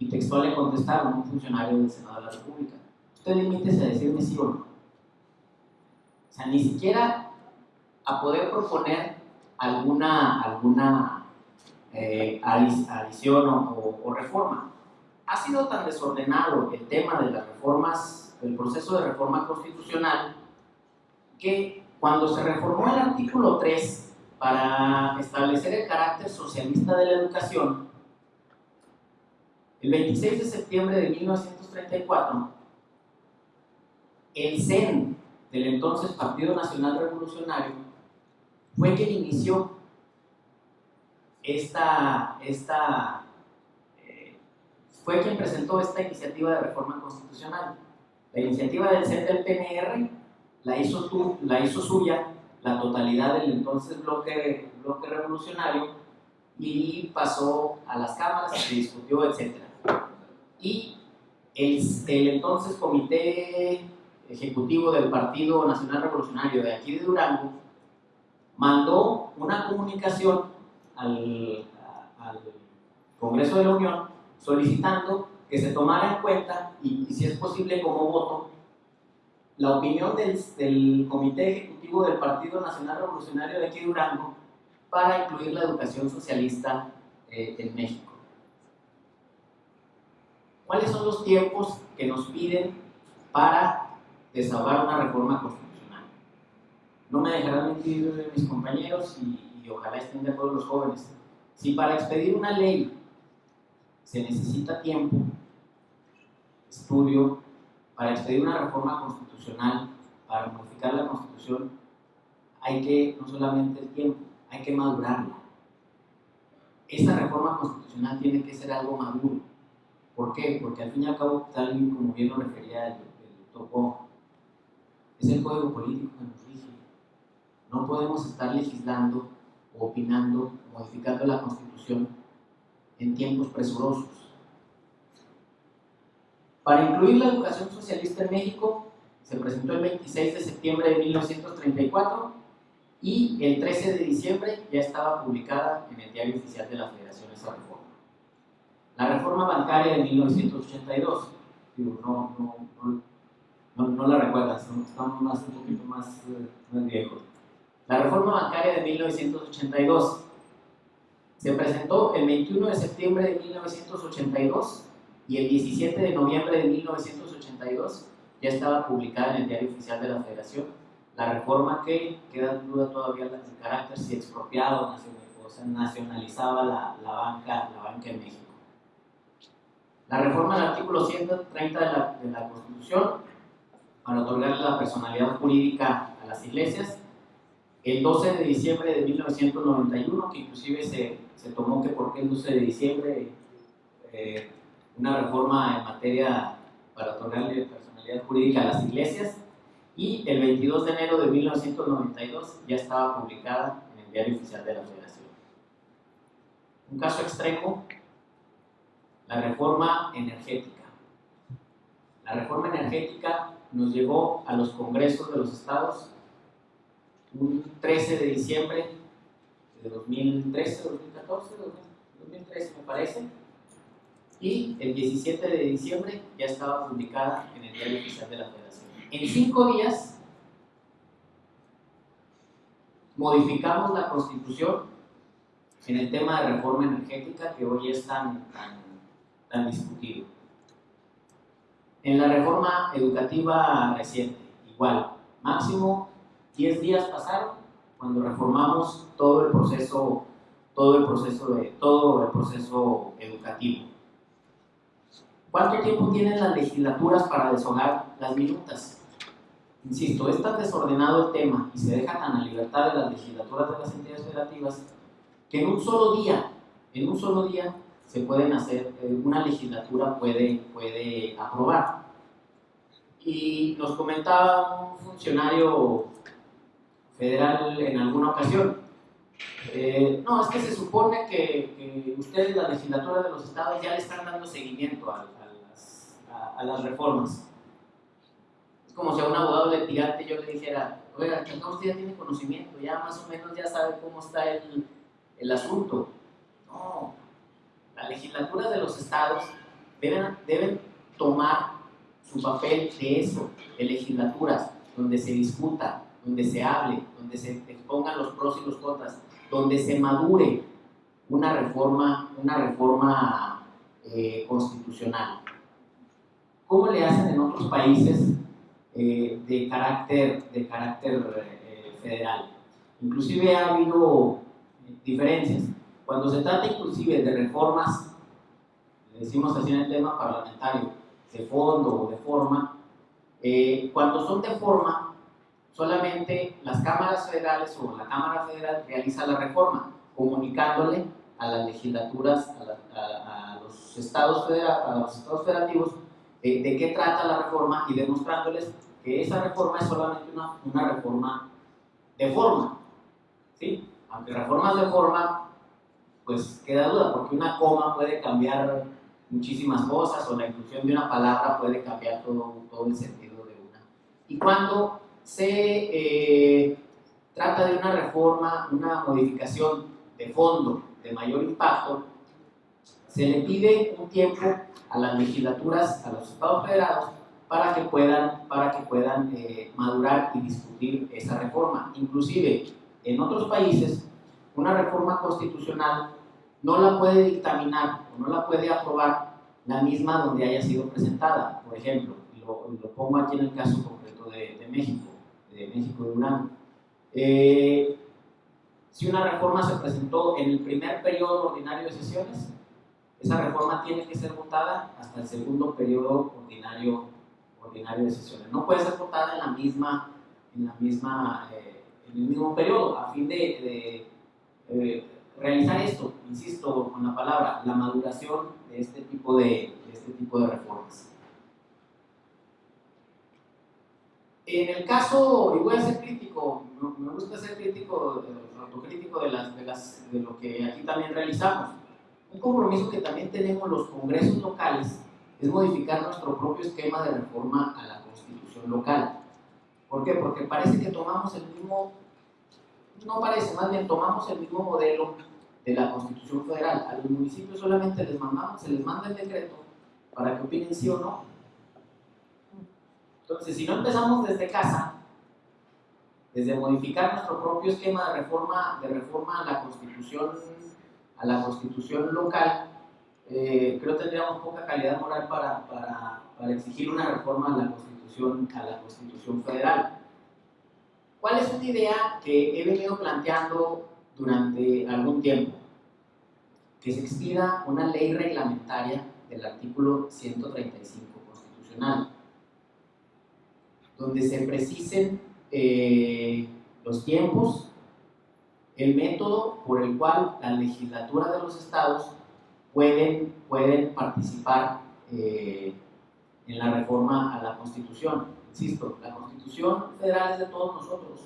Y textual le contestaron un funcionario del Senado de la República, usted limítese a decirme sí o no. O sea, ni siquiera a poder proponer alguna, alguna eh, adición o, o reforma. Ha sido tan desordenado el tema de las reformas, del proceso de reforma constitucional, que cuando se reformó el artículo 3 para establecer el carácter socialista de la educación, el 26 de septiembre de 1934, el CEN del entonces Partido Nacional Revolucionario fue quien inició esta, esta fue quien presentó esta iniciativa de reforma constitucional. La iniciativa del CEN del PNR la hizo, tú, la hizo suya la totalidad del entonces bloque, bloque revolucionario y pasó a las cámaras, se discutió, etc. Y el, entonces comité ejecutivo del Partido Nacional Revolucionario de aquí de Durango mandó una comunicación al Congreso de la Unión solicitando que se tomara en cuenta y, si es posible como voto la opinión del, Comité Ejecutivo del Partido Nacional Revolucionario de aquí Durango para incluir la educación socialista eh, en México. ¿Cuáles son los tiempos que nos piden para desahogar una reforma constitucional? No me dejarán mentir mis compañeros y, y ojalá estén de acuerdo los jóvenes. Si para expedir una ley se necesita tiempo, estudio, para expedir una reforma constitucional, para modificar la constitución, hay que, no solamente el tiempo, hay que madurarla. Esta reforma constitucional tiene que ser algo maduro. ¿Por qué? Porque al fin y al cabo, tal y como bien lo refería el, doctor es el código político que nos rige. No podemos estar legislando, opinando, modificando la constitución en tiempos presurosos Para incluir la educación socialista en México, se presentó el 26 de septiembre de 1934 y el 13 de diciembre ya estaba publicada en el Diario Oficial de la Federación esa reforma. La reforma bancaria de 1982, digo, no, no, no, no, la recuerdas, estamos más, un poquito más, eh, más viejos. La reforma bancaria de 1982 se presentó el 21 de septiembre de 1982 y el 17 de noviembre de 1982 ya estaba publicada en el Diario Oficial de la Federación la reforma que queda en duda todavía el carácter si expropiaba o sea, nacionalizaba la, la, banca, la banca en México. La reforma del artículo 130 de la, de la Constitución para otorgarle la personalidad jurídica a las iglesias el 12 de diciembre de 1991, que inclusive se, se tomó que por qué el 12 de diciembre eh, una reforma en materia para otorgarle personalidad jurídica a las iglesias, y el 22 de enero de 1992 ya estaba publicada en el Diario Oficial de la Federación. Un caso extremo, la reforma energética. La reforma energética nos llegó a los congresos de los estados un 13 de diciembre de 2013, 2014, 2013 me parece, y el 17 de diciembre ya estaba publicada en el Diario Oficial de la Federación. En cinco días modificamos la Constitución en el tema de reforma energética que hoy es tan, tan discutido. En la reforma educativa reciente, igual, máximo 10 días pasaron cuando reformamos todo el proceso, todo el proceso, de, todo el proceso educativo. ¿Cuánto tiempo tienen las legislaturas para deshogar las minutas? Insisto, es tan desordenado el tema y se deja tan a libertad de las legislaturas de las entidades federativas que en un solo día, en un solo día se pueden hacer, eh, una legislatura puede, puede aprobar. Y nos comentaba un funcionario federal en alguna ocasión. Eh, no, es que se supone que, ustedes, la legislatura de los estados, ya le están dando seguimiento a, las, reformas. Es como si a un abogado litigante yo le dijera, oiga, que usted ya tiene conocimiento, ya más o menos ya sabe cómo está el, asunto. No, la legislatura de los estados deben, deben tomar su papel de eso, de legislaturas, donde se discuta, donde se hable, donde se expongan los pros y los contras, donde se madure una reforma, una reforma eh, constitucional. ¿Cómo le hacen en otros países eh, de carácter, de carácter eh, federal? Inclusive ha habido diferencias. Cuando se trata inclusive de reformas, decimos así en el tema parlamentario, de fondo o de forma, cuando son de forma, solamente las cámaras federales o la Cámara Federal realiza la reforma, comunicándole a las legislaturas, a, los, estados a los estados federativos de, qué trata la reforma y demostrándoles que esa reforma es solamente una, una reforma de forma. ¿sí? Aunque reformas de forma, pues queda duda, porque una coma puede cambiar muchísimas cosas o la inclusión de una palabra puede cambiar todo, todo el sentido de una. Y cuando se eh, trata de una reforma, una modificación de fondo de mayor impacto, se le pide un tiempo a las legislaturas, a los estados federados, para que puedan, para que puedan eh, madurar y discutir esa reforma. Inclusive, en otros países, una reforma constitucional no la puede dictaminar o no la puede aprobar la misma donde haya sido presentada. Por ejemplo, lo, lo pongo aquí en el caso concreto de, de México de México de UNAM. Eh, si una reforma se presentó en el primer periodo ordinario de sesiones, esa reforma tiene que ser votada hasta el segundo periodo ordinario, ordinario de sesiones. No puede ser votada en la misma, en la misma, eh, en el mismo periodo, a fin de, eh, realizar esto, insisto con la palabra, la maduración de este tipo de, de este tipo de reformas. En el caso, y voy a ser crítico, me gusta ser crítico, autocrítico de, las, de lo que aquí también realizamos. Un compromiso que también tenemos los congresos locales es modificar nuestro propio esquema de reforma a la constitución local. ¿Por qué? Porque parece que tomamos el mismo, no parece, más bien tomamos el mismo modelo de la constitución federal. A los municipios solamente les mandamos, se les manda el decreto para que opinen sí o no. Entonces, si no empezamos desde casa, desde modificar nuestro propio esquema de reforma, de reforma a la constitución, a la constitución local, eh, creo que tendríamos poca calidad moral para, para, para, exigir una reforma a la constitución, a la constitución federal. ¿Cuál es una idea que he venido planteando durante algún tiempo? Que se expida una ley reglamentaria del artículo 135 constitucional, donde se precisen eh, los tiempos, el método por el cual la legislatura de los estados pueden, pueden participar eh, en la reforma a la Constitución. Insisto, la Constitución federal es de todos nosotros.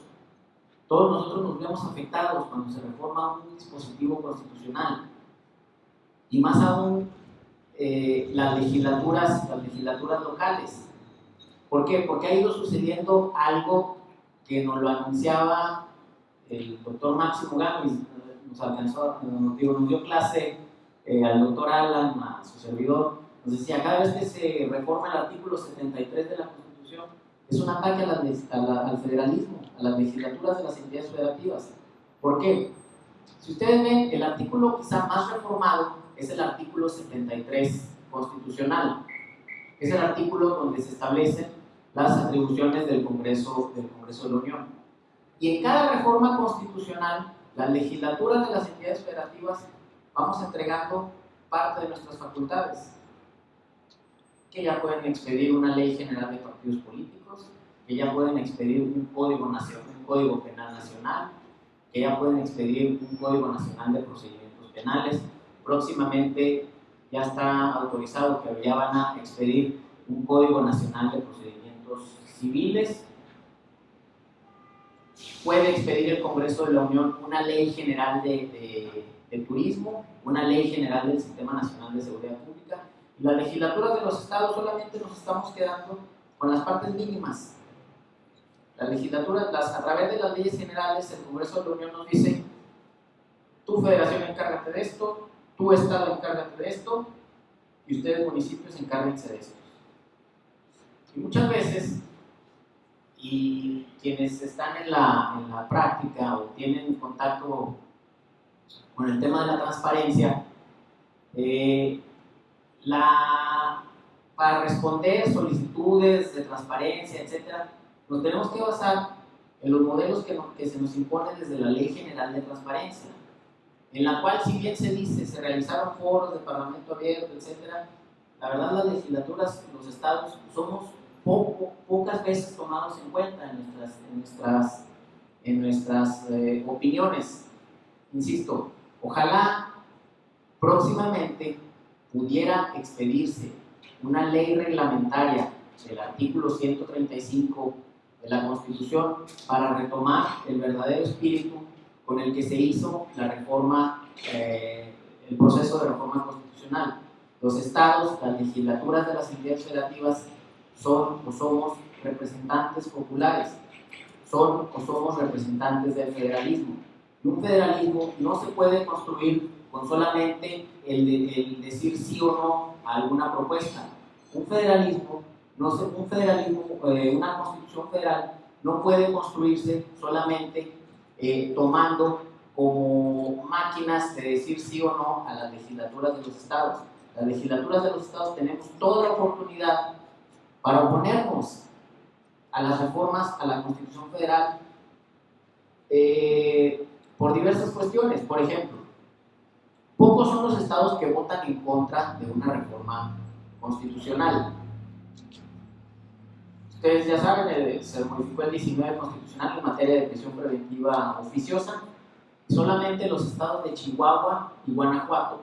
Todos nosotros nos vemos afectados cuando se reforma un dispositivo constitucional. Y más aún eh, las, legislaturas, las legislaturas locales. ¿Por qué? Porque ha ido sucediendo algo que nos lo anunciaba el doctor Máximo Gámez, nos alcanzó, nos, nos dio clase eh, al doctor Alan, a su servidor, nos decía, cada vez que se reforma el artículo 73 de la Constitución, es un ataque al federalismo, a las legislaturas de las entidades federativas. ¿Por qué? Si ustedes ven, el artículo quizá más reformado es el artículo 73 constitucional. Es el artículo donde se establecen las atribuciones del Congreso, del Congreso de la Unión. Y en cada reforma constitucional, las legislaturas de las entidades federativas vamos entregando parte de nuestras facultades, que ya pueden expedir una ley general de partidos políticos, que ya pueden expedir un código, nacional, un código penal nacional, que ya pueden expedir un código nacional de procedimientos penales. Próximamente ya está autorizado que ya van a expedir un código nacional de procedimientos civiles. Puede expedir el Congreso de la Unión una ley general de, turismo, una ley general del Sistema Nacional de Seguridad Pública. Y las legislaturas de los estados solamente nos estamos quedando con las partes mínimas. Las, a través de las leyes generales, el Congreso de la Unión nos dice, tu federación encárgate de esto, tu estado encárgate de esto, y ustedes municipios encárguense de esto. Y muchas veces y quienes están en la, en la práctica o tienen contacto con el tema de la transparencia, eh, la, para responder solicitudes de transparencia, etc., nos tenemos que basar en los modelos que, que se nos imponen desde la Ley General de Transparencia, en la cual, si bien se dice, se realizaron foros de Parlamento abierto, etc., la verdad las legislaturas, los estados, somos pocas veces tomados en cuenta en nuestras, en nuestras, en nuestras eh, opiniones. Insisto, ojalá próximamente pudiera expedirse una ley reglamentaria del artículo 135 de la Constitución para retomar el verdadero espíritu con el que se hizo la reforma, eh, el proceso de reforma constitucional. Los estados, las legislaturas de las entidades federativas son o somos representantes populares, son o somos representantes del federalismo. Y un federalismo no se puede construir con solamente el, decir sí o no a alguna propuesta. Un federalismo, no se, un federalismo eh, una constitución federal no puede construirse solamente eh, tomando como máquinas de decir sí o no a las legislaturas de los estados. Las legislaturas de los estados tenemos toda la oportunidad para oponernos a las reformas a la Constitución Federal eh, por diversas cuestiones. Por ejemplo, pocos son los estados que votan en contra de una reforma constitucional. Ustedes ya saben, eh, se modificó el 19 constitucional en materia de prisión preventiva oficiosa. Solamente los estados de Chihuahua y Guanajuato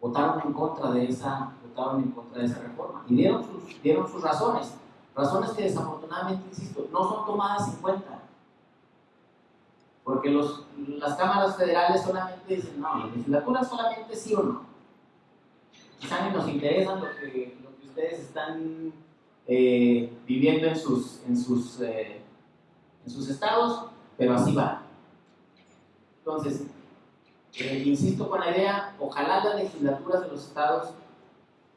votaron en contra de esa en contra de esa reforma y dieron sus, dieron sus razones, razones que desafortunadamente, insisto, no son tomadas en cuenta. Porque los, las cámaras federales solamente dicen, no, la legislatura solamente sí o no. Quizá ni nos interesa lo que, lo que ustedes están eh, viviendo en sus, en, sus, eh, en sus estados, pero así va. Entonces, eh, insisto con la idea, ojalá las legislaturas de los estados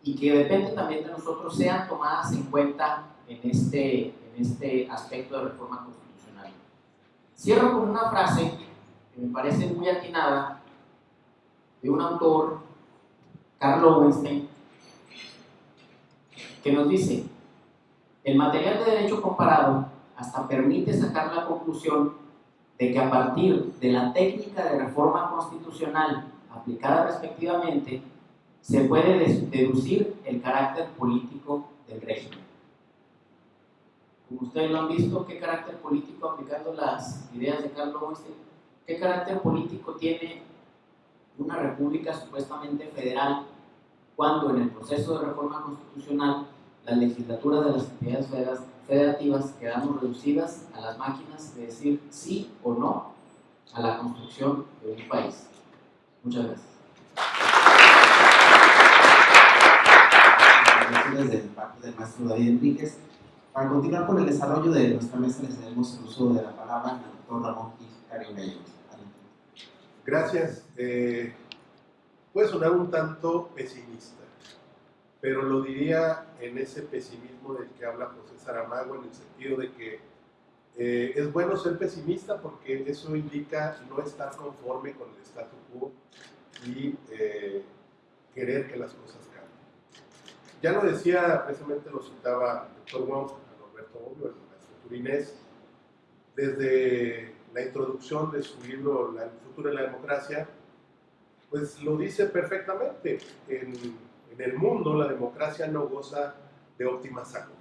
y que depende también de nosotros sean tomadas en cuenta en este, en este aspecto de reforma constitucional. Cierro con una frase que me parece muy atinada de un autor, Carlo Weinstein, que nos dice, el material de derecho comparado hasta permite sacar la conclusión de que a partir de la técnica de reforma constitucional aplicada respectivamente, se puede deducir el carácter político del régimen. Como ustedes lo han visto, ¿qué carácter político, aplicando las ideas de Carlos Weinstein, qué carácter político tiene una república supuestamente federal cuando en el proceso de reforma constitucional las legislaturas de las entidades federativas quedamos reducidas a las máquinas de decir sí o no a la construcción de un país. Muchas gracias. Desde parte del maestro David Enríquez. Para continuar con el desarrollo de nuestra mesa, les cedemos el uso de la palabra al doctor Ramón Gil Gallegos. Gracias. Eh, puede sonar un tanto pesimista pero lo diría en ese pesimismo del que habla José Saramago, en el sentido de que eh, es bueno ser pesimista porque eso indica no estar conforme con el status quo y eh, querer que las cosas. Ya lo decía, precisamente lo citaba el doctor Wong, Roberto Obvio, el maestro turinés, desde la introducción de su libro El futuro de la democracia, pues lo dice perfectamente. En, el mundo la democracia no goza de óptima salud.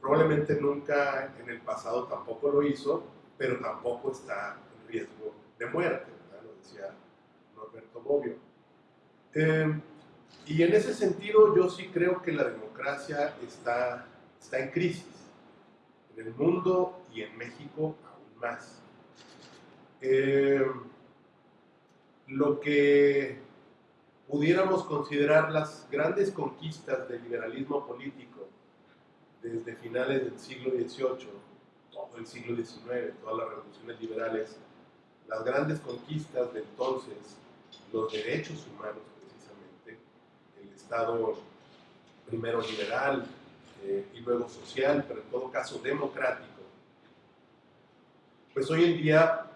Probablemente nunca en el pasado tampoco lo hizo, pero tampoco está en riesgo de muerte, lo decía Norberto Bobbio. Eh, y en ese sentido yo sí creo que la democracia está, está en crisis, en el mundo y en México aún más. Eh, lo que pudiéramos considerar las grandes conquistas del liberalismo político desde finales del siglo XVIII, todo el siglo XIX, todas las revoluciones liberales, las grandes conquistas de entonces, los derechos humanos Estado primero liberal eh, y luego social, pero en todo caso democrático, pues hoy en día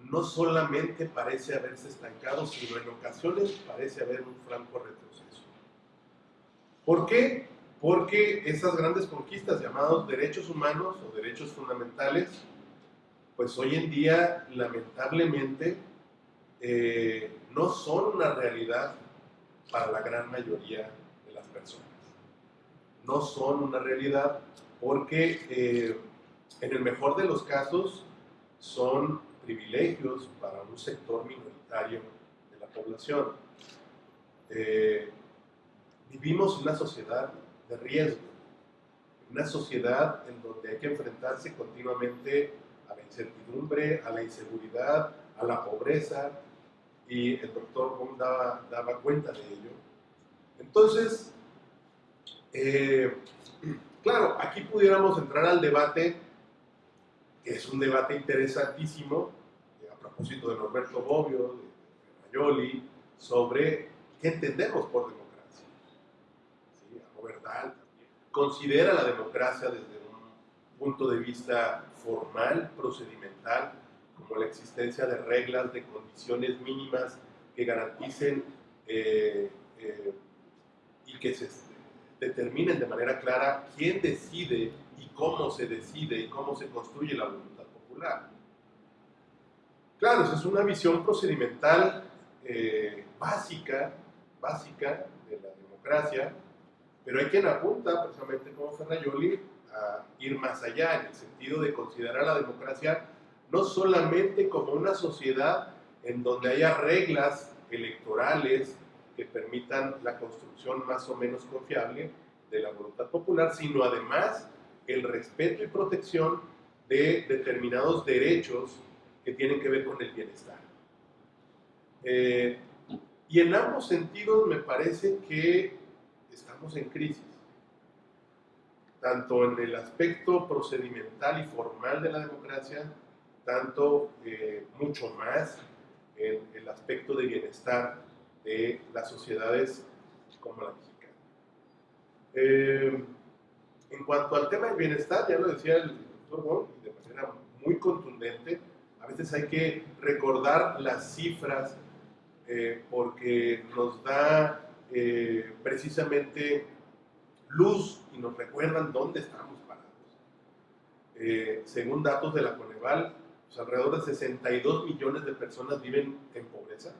no solamente parece haberse estancado, sino en ocasiones parece haber un franco retroceso. ¿Por qué? Porque esas grandes conquistas llamadas derechos humanos o derechos fundamentales, pues hoy en día lamentablemente eh, no son una realidad para la gran mayoría de las personas. No son una realidad porque eh, en el mejor de los casos son privilegios para un sector minoritario de la población. Eh, vivimos una sociedad de riesgo, una sociedad en donde hay que enfrentarse continuamente a la incertidumbre, a la inseguridad, a la pobreza, y el doctor Bond daba, daba cuenta de ello. Entonces, eh, claro, aquí pudiéramos entrar al debate es un debate interesantísimo, eh, a propósito de Norberto Bobbio, de Rayoli, sobre qué entendemos por democracia. ¿Sí? También considera la democracia desde un punto de vista formal, procedimental, como la existencia de reglas, de condiciones mínimas que garanticen eh, eh, y que se determinen de manera clara quién decide y cómo se decide y cómo se construye la voluntad popular. Claro, esa es una visión procedimental eh, básica, básica de la democracia, pero hay quien apunta, precisamente como Ferrayoli, a ir más allá, en el sentido de considerar la democracia no solamente como una sociedad en donde haya reglas electorales que permitan la construcción más o menos confiable de la voluntad popular, sino además el respeto y protección de determinados derechos que tienen que ver con el bienestar. Eh, y en ambos sentidos me parece que estamos en crisis, tanto en el aspecto procedimental y formal de la democracia, tanto eh, mucho más en el aspecto de bienestar de las sociedades como la mexicana. Eh, en cuanto al tema del bienestar, ya lo decía el doctor Wong, de manera muy contundente, a veces hay que recordar las cifras eh, porque nos da eh, precisamente luz y nos recuerdan dónde estamos parados. Eh, según datos de la Coneval, pues, alrededor de 62 millones de personas viven en pobreza.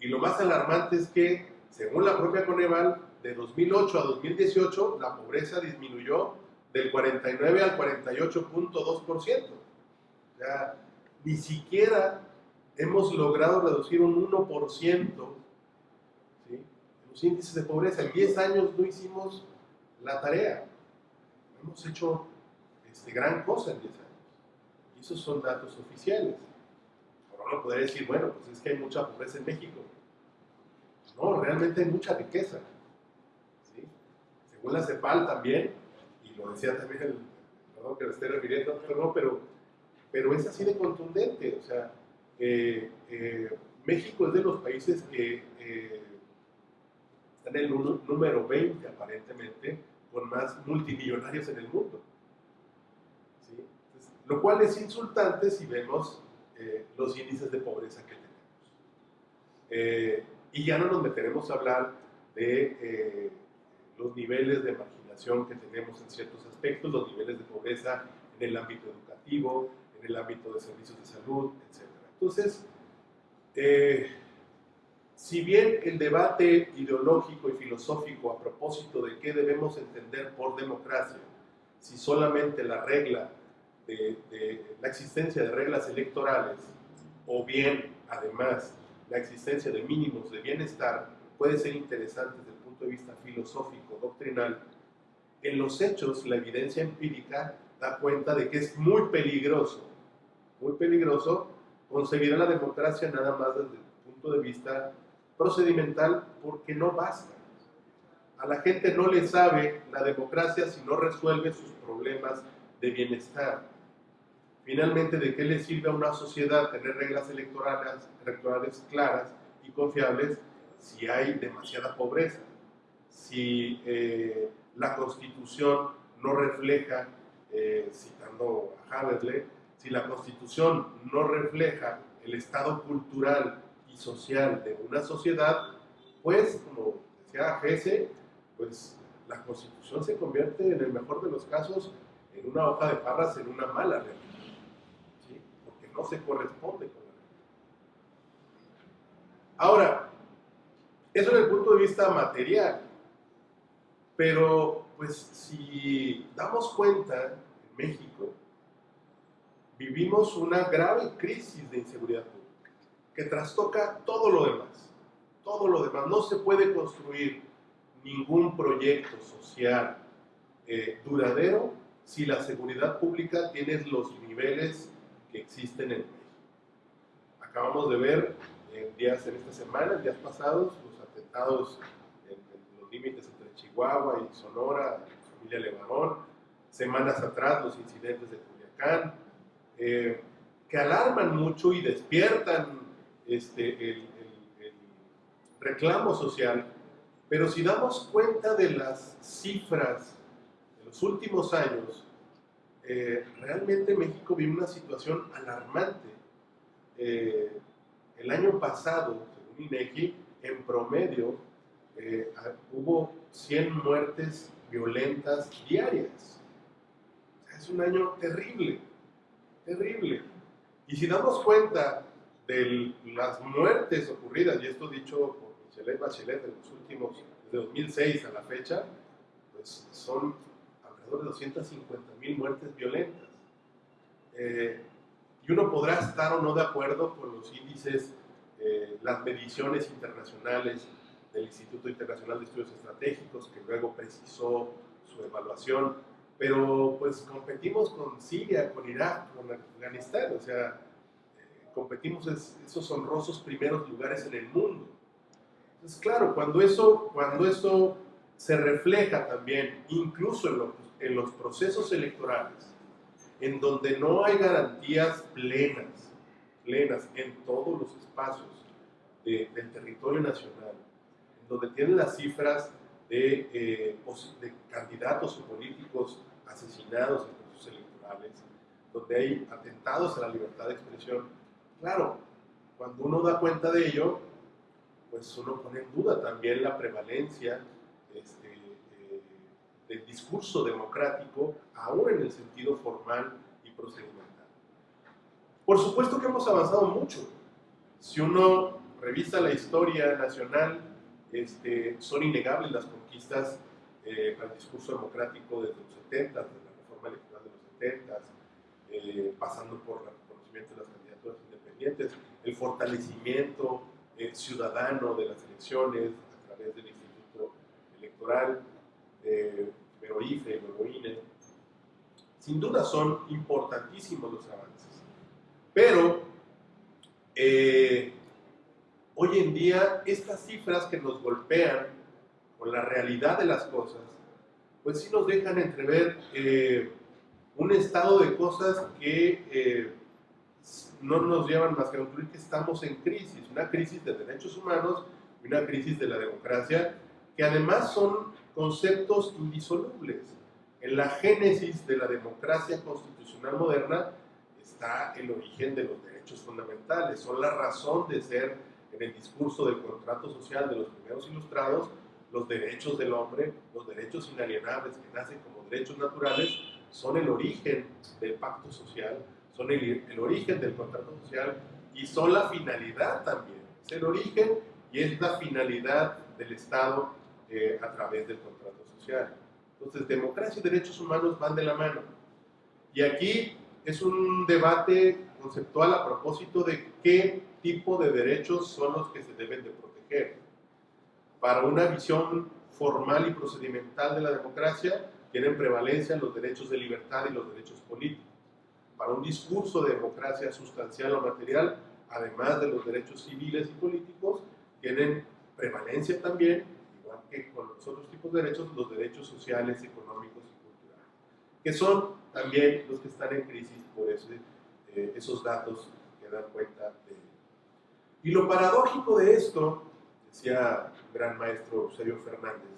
Y lo más alarmante es que, según la propia Coneval, de 2008 a 2018, la pobreza disminuyó del 49 al 48.2%. O sea, ni siquiera hemos logrado reducir un 1% los índices de pobreza. En 10 años no hicimos la tarea. hemos hecho este, gran cosa en 10 años. Esos son datos oficiales. Ahora uno podría decir, bueno, pues es que hay mucha pobreza en México. No, realmente hay mucha riqueza. Según la CEPAL también, y lo decía también el, perdón que le esté refiriendo, pero, pero es así de contundente. O sea, eh, eh, México es de los países que eh, están en el número 20 aparentemente, con más multimillonarios en el mundo. Lo cual es insultante si vemos los índices de pobreza que tenemos. y ya no nos meteremos a hablar de los niveles de marginación que tenemos en ciertos aspectos, los niveles de pobreza en el ámbito educativo, en el ámbito de servicios de salud, etc. Entonces, eh, si bien el debate ideológico y filosófico a propósito de qué debemos entender por democracia, si solamente la regla de, de la existencia de reglas electorales o bien, además, la existencia de mínimos de bienestar puede ser interesante desde el punto de vista filosófico, doctrinal, en los hechos la evidencia empírica da cuenta de que es muy peligroso, muy peligroso concebir la democracia nada más desde el punto de vista procedimental porque no basta. A la gente no le sabe la democracia si no resuelve sus problemas de bienestar. Finalmente, ¿de qué le sirve a una sociedad tener reglas electorales, claras y confiables si hay demasiada pobreza, si eh, la constitución no refleja, eh, citando a Haberle, si la constitución no refleja el estado cultural y social de una sociedad, pues, como decía Gese, pues la constitución se convierte en el mejor de los casos en una hoja de parras, en una mala realidad, no se corresponde con la realidad. Ahora, eso desde el punto de vista material. Pero, pues, si damos cuenta, en México vivimos una grave crisis de inseguridad pública que trastoca todo lo demás. Todo lo demás. No se puede construir ningún proyecto social eh, duradero si la seguridad pública tiene los niveles que existen en México. Acabamos de ver en días en esta semana, en días pasados, en, los límites entre Chihuahua y Sonora, familia Levarón, semanas atrás los incidentes de Culiacán, eh, que alarman mucho y despiertan este, el, reclamo social, pero si damos cuenta de las cifras de los últimos años, eh, realmente México vive una situación alarmante. Eh, el año pasado, según INEGI, en promedio eh, hubo 100 muertes violentas diarias. es un año terrible, terrible. Y si damos cuenta de las muertes ocurridas, y esto dicho por Michelle Bachelet en los últimos, desde 2006 a la fecha, pues son alrededor de 250 mil muertes violentas. Eh, y uno podrá estar o no de acuerdo con los índices eh, las mediciones internacionales del Instituto Internacional de Estudios Estratégicos, que luego precisó su evaluación, pero pues competimos con Siria, con Irak, con Afganistán, o sea, eh, competimos esos honrosos primeros lugares en el mundo. Entonces, claro, cuando eso, cuando eso se refleja también, incluso en, lo- en los procesos electorales, en donde no hay garantías plenas, plenas en todos los espacios de- del territorio nacional, en donde tienen las cifras de, eh, de candidatos o políticos asesinados en procesos electorales, donde hay atentados a la libertad de expresión. Claro, cuando uno da cuenta de ello, pues uno pone en duda también la prevalencia este, del discurso democrático, aún en el sentido formal y procedimental. Por supuesto que hemos avanzado mucho. Si uno revisa la historia nacional, este, son innegables las conquistas eh, al discurso democrático desde los 70, desde la reforma electoral de los 70, eh, pasando por el reconocimiento de las candidaturas independientes, el fortalecimiento eh, ciudadano de las elecciones a través del Instituto Electoral, eh, luego IFE, luego INE. Sin duda son importantísimos los avances, pero eh, hoy en día estas cifras que nos golpean con la realidad de las cosas, pues sí nos dejan entrever eh, un estado de cosas que eh, no nos llevan más que a concluir que estamos en crisis, una crisis de derechos humanos y una crisis de la democracia, que además son conceptos indisolubles. En la génesis de la democracia constitucional moderna está el origen de los derechos fundamentales, son la razón de ser en el discurso del contrato social de los primeros ilustrados, los derechos del hombre, los derechos inalienables que nacen como derechos naturales, son el origen del pacto social, son el, el origen del contrato social y son la finalidad también. Es el origen y es la finalidad del Estado eh, a través del contrato social. Entonces, democracia y derechos humanos van de la mano. Y aquí es un debate conceptual a propósito de qué tipo de derechos son los que se deben de proteger. Para una visión formal y procedimental de la democracia, tienen prevalencia los derechos de libertad y los derechos políticos. Para un discurso de democracia sustancial o material, además de los derechos civiles y políticos, tienen prevalencia también, que con los otros tipos de derechos, los derechos sociales, económicos y culturales, que son también los que están en crisis por eh, esos datos que dan cuenta de. Y lo paradójico de esto, decía el gran maestro Eusebio Fernández,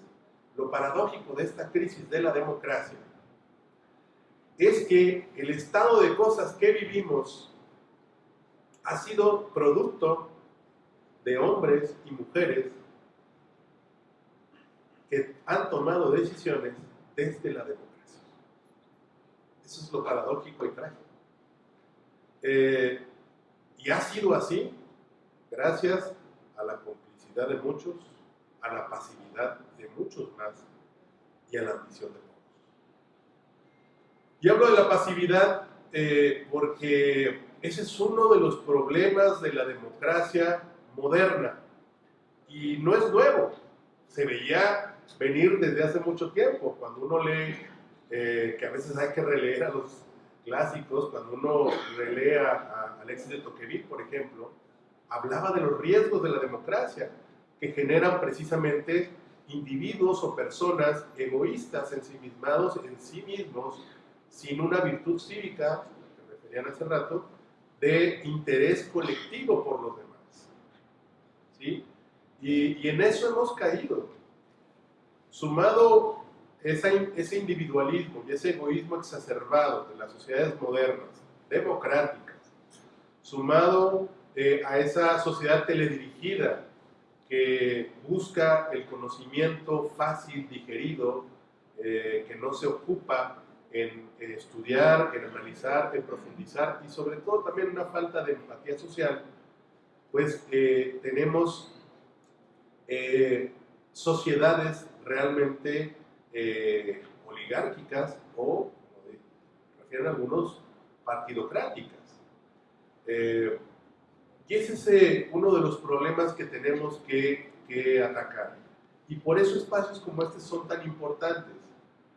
lo paradójico de esta crisis de la democracia es que el estado de cosas que vivimos ha sido producto de hombres y mujeres que han tomado decisiones desde la democracia. Eso es lo paradójico y trágico. Eh, y ha sido así gracias a la complicidad de muchos, a la pasividad de muchos más y a la ambición de pocos. Y hablo de la pasividad eh, porque ese es uno de los problemas de la democracia moderna y no es nuevo, se veía venir desde hace mucho tiempo, cuando uno lee, eh, que a veces hay que releer a los clásicos, cuando uno relee a, a Alexis de Tocqueville, por ejemplo, hablaba de los riesgos de la democracia, que generan precisamente individuos o personas egoístas, ensimismados en sí mismos, sin una virtud cívica, que referían hace rato, de interés colectivo por los demás. ¿Sí? Y, y en eso hemos caído. Sumado esa, ese individualismo y ese egoísmo exacerbado de las sociedades modernas, democráticas, sumado eh, a esa sociedad teledirigida que busca el conocimiento fácil, digerido, eh, que no se ocupa en, en, estudiar, en analizar, en profundizar y sobre todo también una falta de empatía social, pues eh, tenemos eh, sociedades realmente eh, oligárquicas o, como refieren algunos, partidocráticas. Eh, y ese es eh, uno de los problemas que tenemos que, que atacar. Y por eso espacios como este son tan importantes,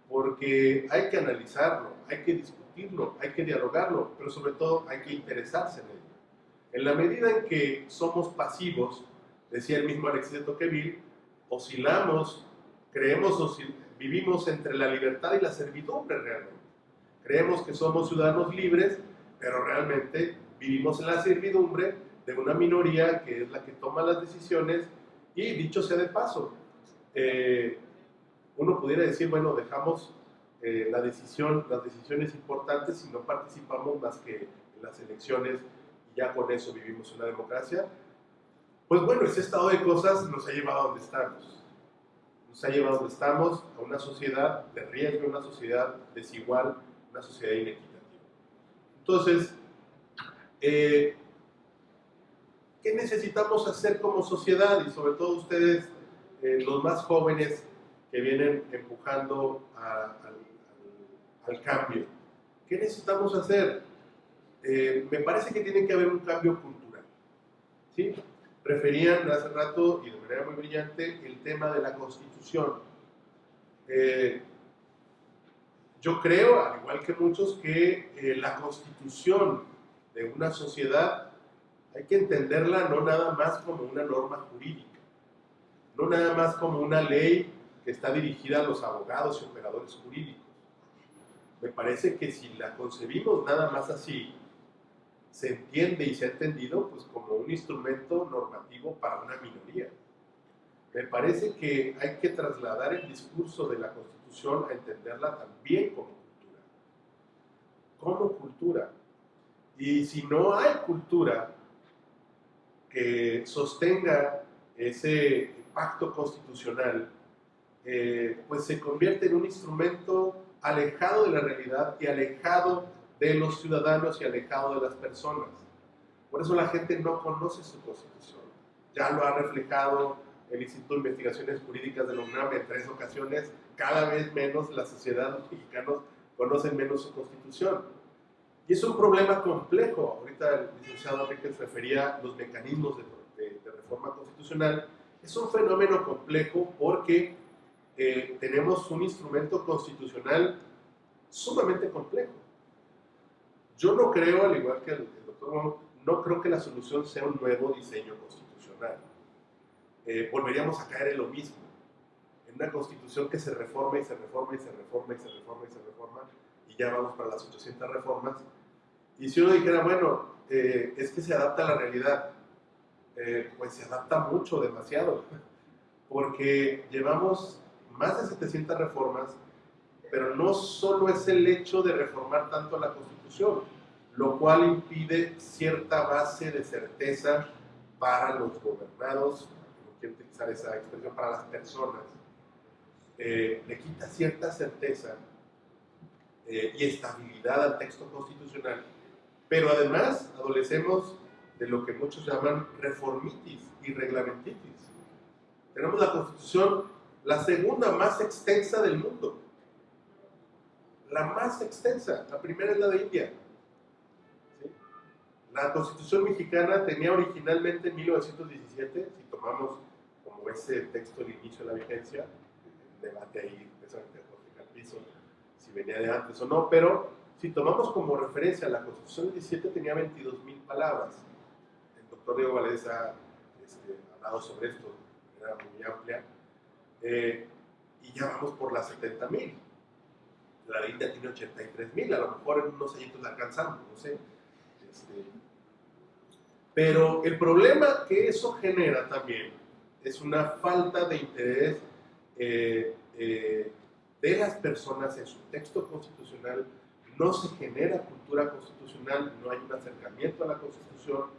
porque hay que analizarlo, hay que discutirlo, hay que dialogarlo, pero sobre todo hay que interesarse en ello. En la medida en que somos pasivos, decía el mismo Alexis de Tocqueville, oscilamos creemos o vivimos entre la libertad y la servidumbre realmente. Creemos que somos ciudadanos libres, pero realmente vivimos en la servidumbre de una minoría que es la que toma las decisiones y dicho sea de paso, eh, uno pudiera decir, bueno, dejamos eh, la decisión, las decisiones importantes si no participamos más que en las elecciones y ya con eso vivimos una democracia. Pues bueno, ese estado de cosas nos ha llevado a donde estamos. Nos ha llevado donde estamos, a una sociedad de riesgo, una sociedad desigual, una sociedad inequitativa. Entonces, eh, ¿qué necesitamos hacer como sociedad? Y sobre todo ustedes, eh, los más jóvenes que vienen empujando al cambio. ¿Qué necesitamos hacer? Eh, me parece que tiene que haber un cambio cultural. ¿sí? Referían hace rato, y de manera muy brillante, el tema de la constitución. Eh, yo creo, al igual que muchos, que eh, la constitución de una sociedad hay que entenderla no nada más como una norma jurídica, no nada más como una ley que está dirigida a los abogados y operadores jurídicos. Me parece que si la concebimos nada más así, se entiende y se ha entendido pues, como un instrumento normativo para una minoría. Me parece que hay que trasladar el discurso de la Constitución a entenderla también como cultura. Como cultura. Y si no hay cultura que sostenga ese pacto constitucional, eh, pues se convierte en un instrumento alejado de la realidad y alejado de los ciudadanos y alejado de las personas. Por eso la gente no conoce su constitución. Ya lo ha reflejado el Instituto de Investigaciones Jurídicas de la UNAM en tres ocasiones. Cada vez menos la sociedad, los mexicanos conocen menos su constitución. Y es un problema complejo. Ahorita el licenciado Enriquez refería los mecanismos de reforma constitucional. Es un fenómeno complejo porque eh, tenemos un instrumento constitucional sumamente complejo. Yo no creo, al igual que el, doctor Wong, no creo que la solución sea un nuevo diseño constitucional. Eh, volveríamos a caer en lo mismo, en una constitución que se reforma y se reforma y se reforma y se reforma y se reforma, y ya vamos para las 800 reformas. Y si uno dijera, bueno, eh, es que se adapta a la realidad, eh, pues se adapta mucho, demasiado, porque llevamos más de 700 reformas, pero no solo es el hecho de reformar tanto la Constitución, lo cual impide cierta base de certeza para los gobernados, no quiero utilizar esa expresión, para las personas, Eh, le quita cierta certeza eh, y estabilidad al texto constitucional, pero además adolecemos de lo que muchos llaman reformitis y reglamentitis. Tenemos la Constitución, la segunda más extensa del mundo. La más extensa. La primera es la de India. La Constitución mexicana tenía originalmente en 1917, si tomamos como ese texto el inicio de la vigencia, debate ahí, si venía de antes o no, pero si tomamos como referencia la Constitución del 17 tenía 22 mil palabras. El doctor Diego Valdés ha este, hablado sobre esto de manera muy amplia. Eh, y ya vamos por las 70 mil. La India tiene 83 mil, a lo mejor en unos añitos la alcanzamos, no sé. Este, pero el problema que eso genera también es una falta de interés eh, eh, de las personas en su texto constitucional. No se genera cultura constitucional, no hay un acercamiento a la constitución,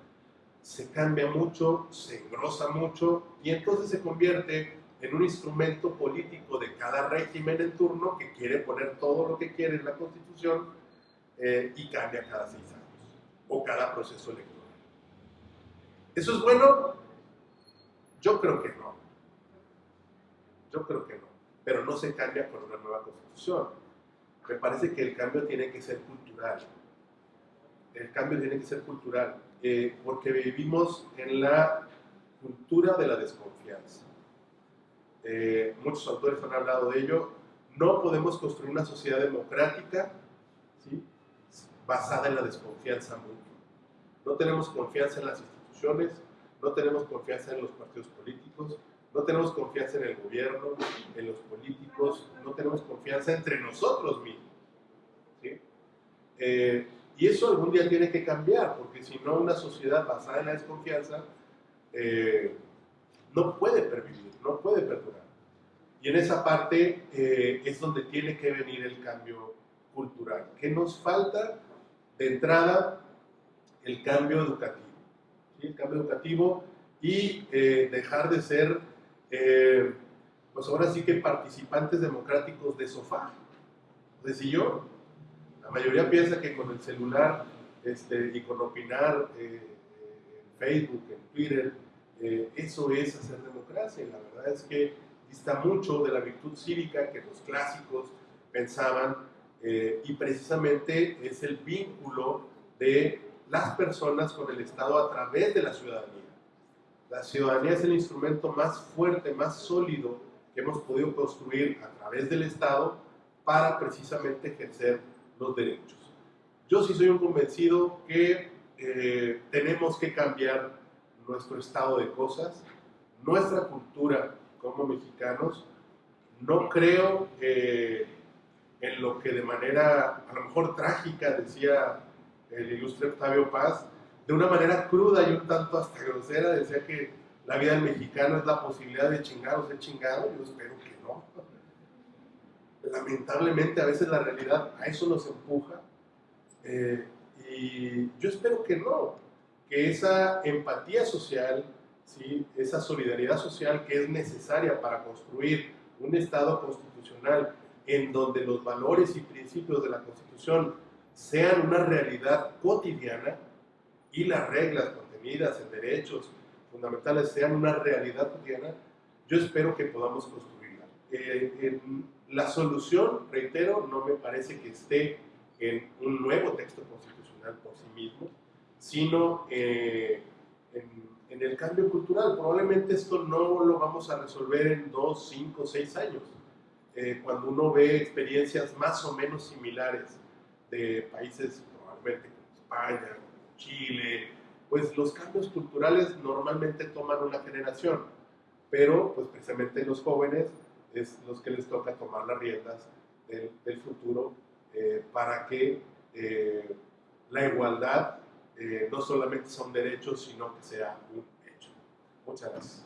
se cambia mucho, se engrosa mucho y entonces se convierte en un instrumento político de cada régimen en turno que quiere poner todo lo que quiere en la constitución eh, y cambia cada seis años o cada proceso electoral. ¿Eso es bueno? Yo creo que no. Yo creo que no. Pero no se cambia con una nueva constitución. Me parece que el cambio tiene que ser cultural. El cambio tiene que ser cultural. eh, porque vivimos en la cultura de la desconfianza. Eh, muchos autores han hablado de ello. No podemos construir una sociedad democrática ¿sí? basada en la desconfianza mutua. No tenemos confianza en las instituciones, no tenemos confianza en los partidos políticos, No tenemos confianza en el gobierno, en los políticos, no tenemos confianza entre nosotros mismos. ¿sí? Eh, y eso algún día tiene que cambiar, porque si no, una sociedad basada en la desconfianza eh, no puede pervivir, no puede perdurar. Y en esa parte eh, es donde tiene que venir el cambio cultural. ¿Qué nos falta? De entrada, el cambio educativo. El cambio educativo y eh, dejar de ser, pues ahora sí que participantes democráticos de sofá, de sillón la mayoría piensa que con el celular este, y con opinar eh, en Facebook, en Twitter, eh, eso es hacer democracia. Y la verdad es que dista mucho de la virtud cívica que los clásicos pensaban eh, y precisamente es el vínculo de las personas con el Estado a través de la ciudadanía. La ciudadanía es el instrumento más fuerte, más sólido que hemos podido construir a través del Estado para precisamente ejercer los derechos. Yo sí soy un convencido que eh, tenemos que cambiar nuestro estado de cosas, nuestra cultura como mexicanos. No creo eh, en lo que de manera a lo mejor trágica decía el ilustre Octavio Paz, de una manera cruda y un tanto hasta grosera, decía que la vida del mexicano es la posibilidad de chingar o ser chingado. Yo espero que no lamentablemente a veces la realidad a eso nos empuja. Eh, y yo espero que no, que esa empatía social, ¿sí? esa solidaridad social que es necesaria para construir un Estado constitucional en donde los valores y principios de la Constitución sean una realidad cotidiana y las reglas contenidas en derechos fundamentales sean una realidad cotidiana, yo espero que podamos construirla. Eh, la solución, reitero, no me parece que esté en un nuevo texto constitucional por sí mismo, sino eh, en, el cambio cultural. Probablemente esto no lo vamos a resolver en dos, cinco, seis años. Eh, cuando uno ve experiencias más o menos similares de países, probablemente como España, Chile, pues los cambios culturales normalmente toman una generación, pero pues precisamente los jóvenes es los que les toca tomar las riendas del, futuro eh, para que la igualdad eh, no solamente son derechos, sino que sea un hecho. Muchas gracias.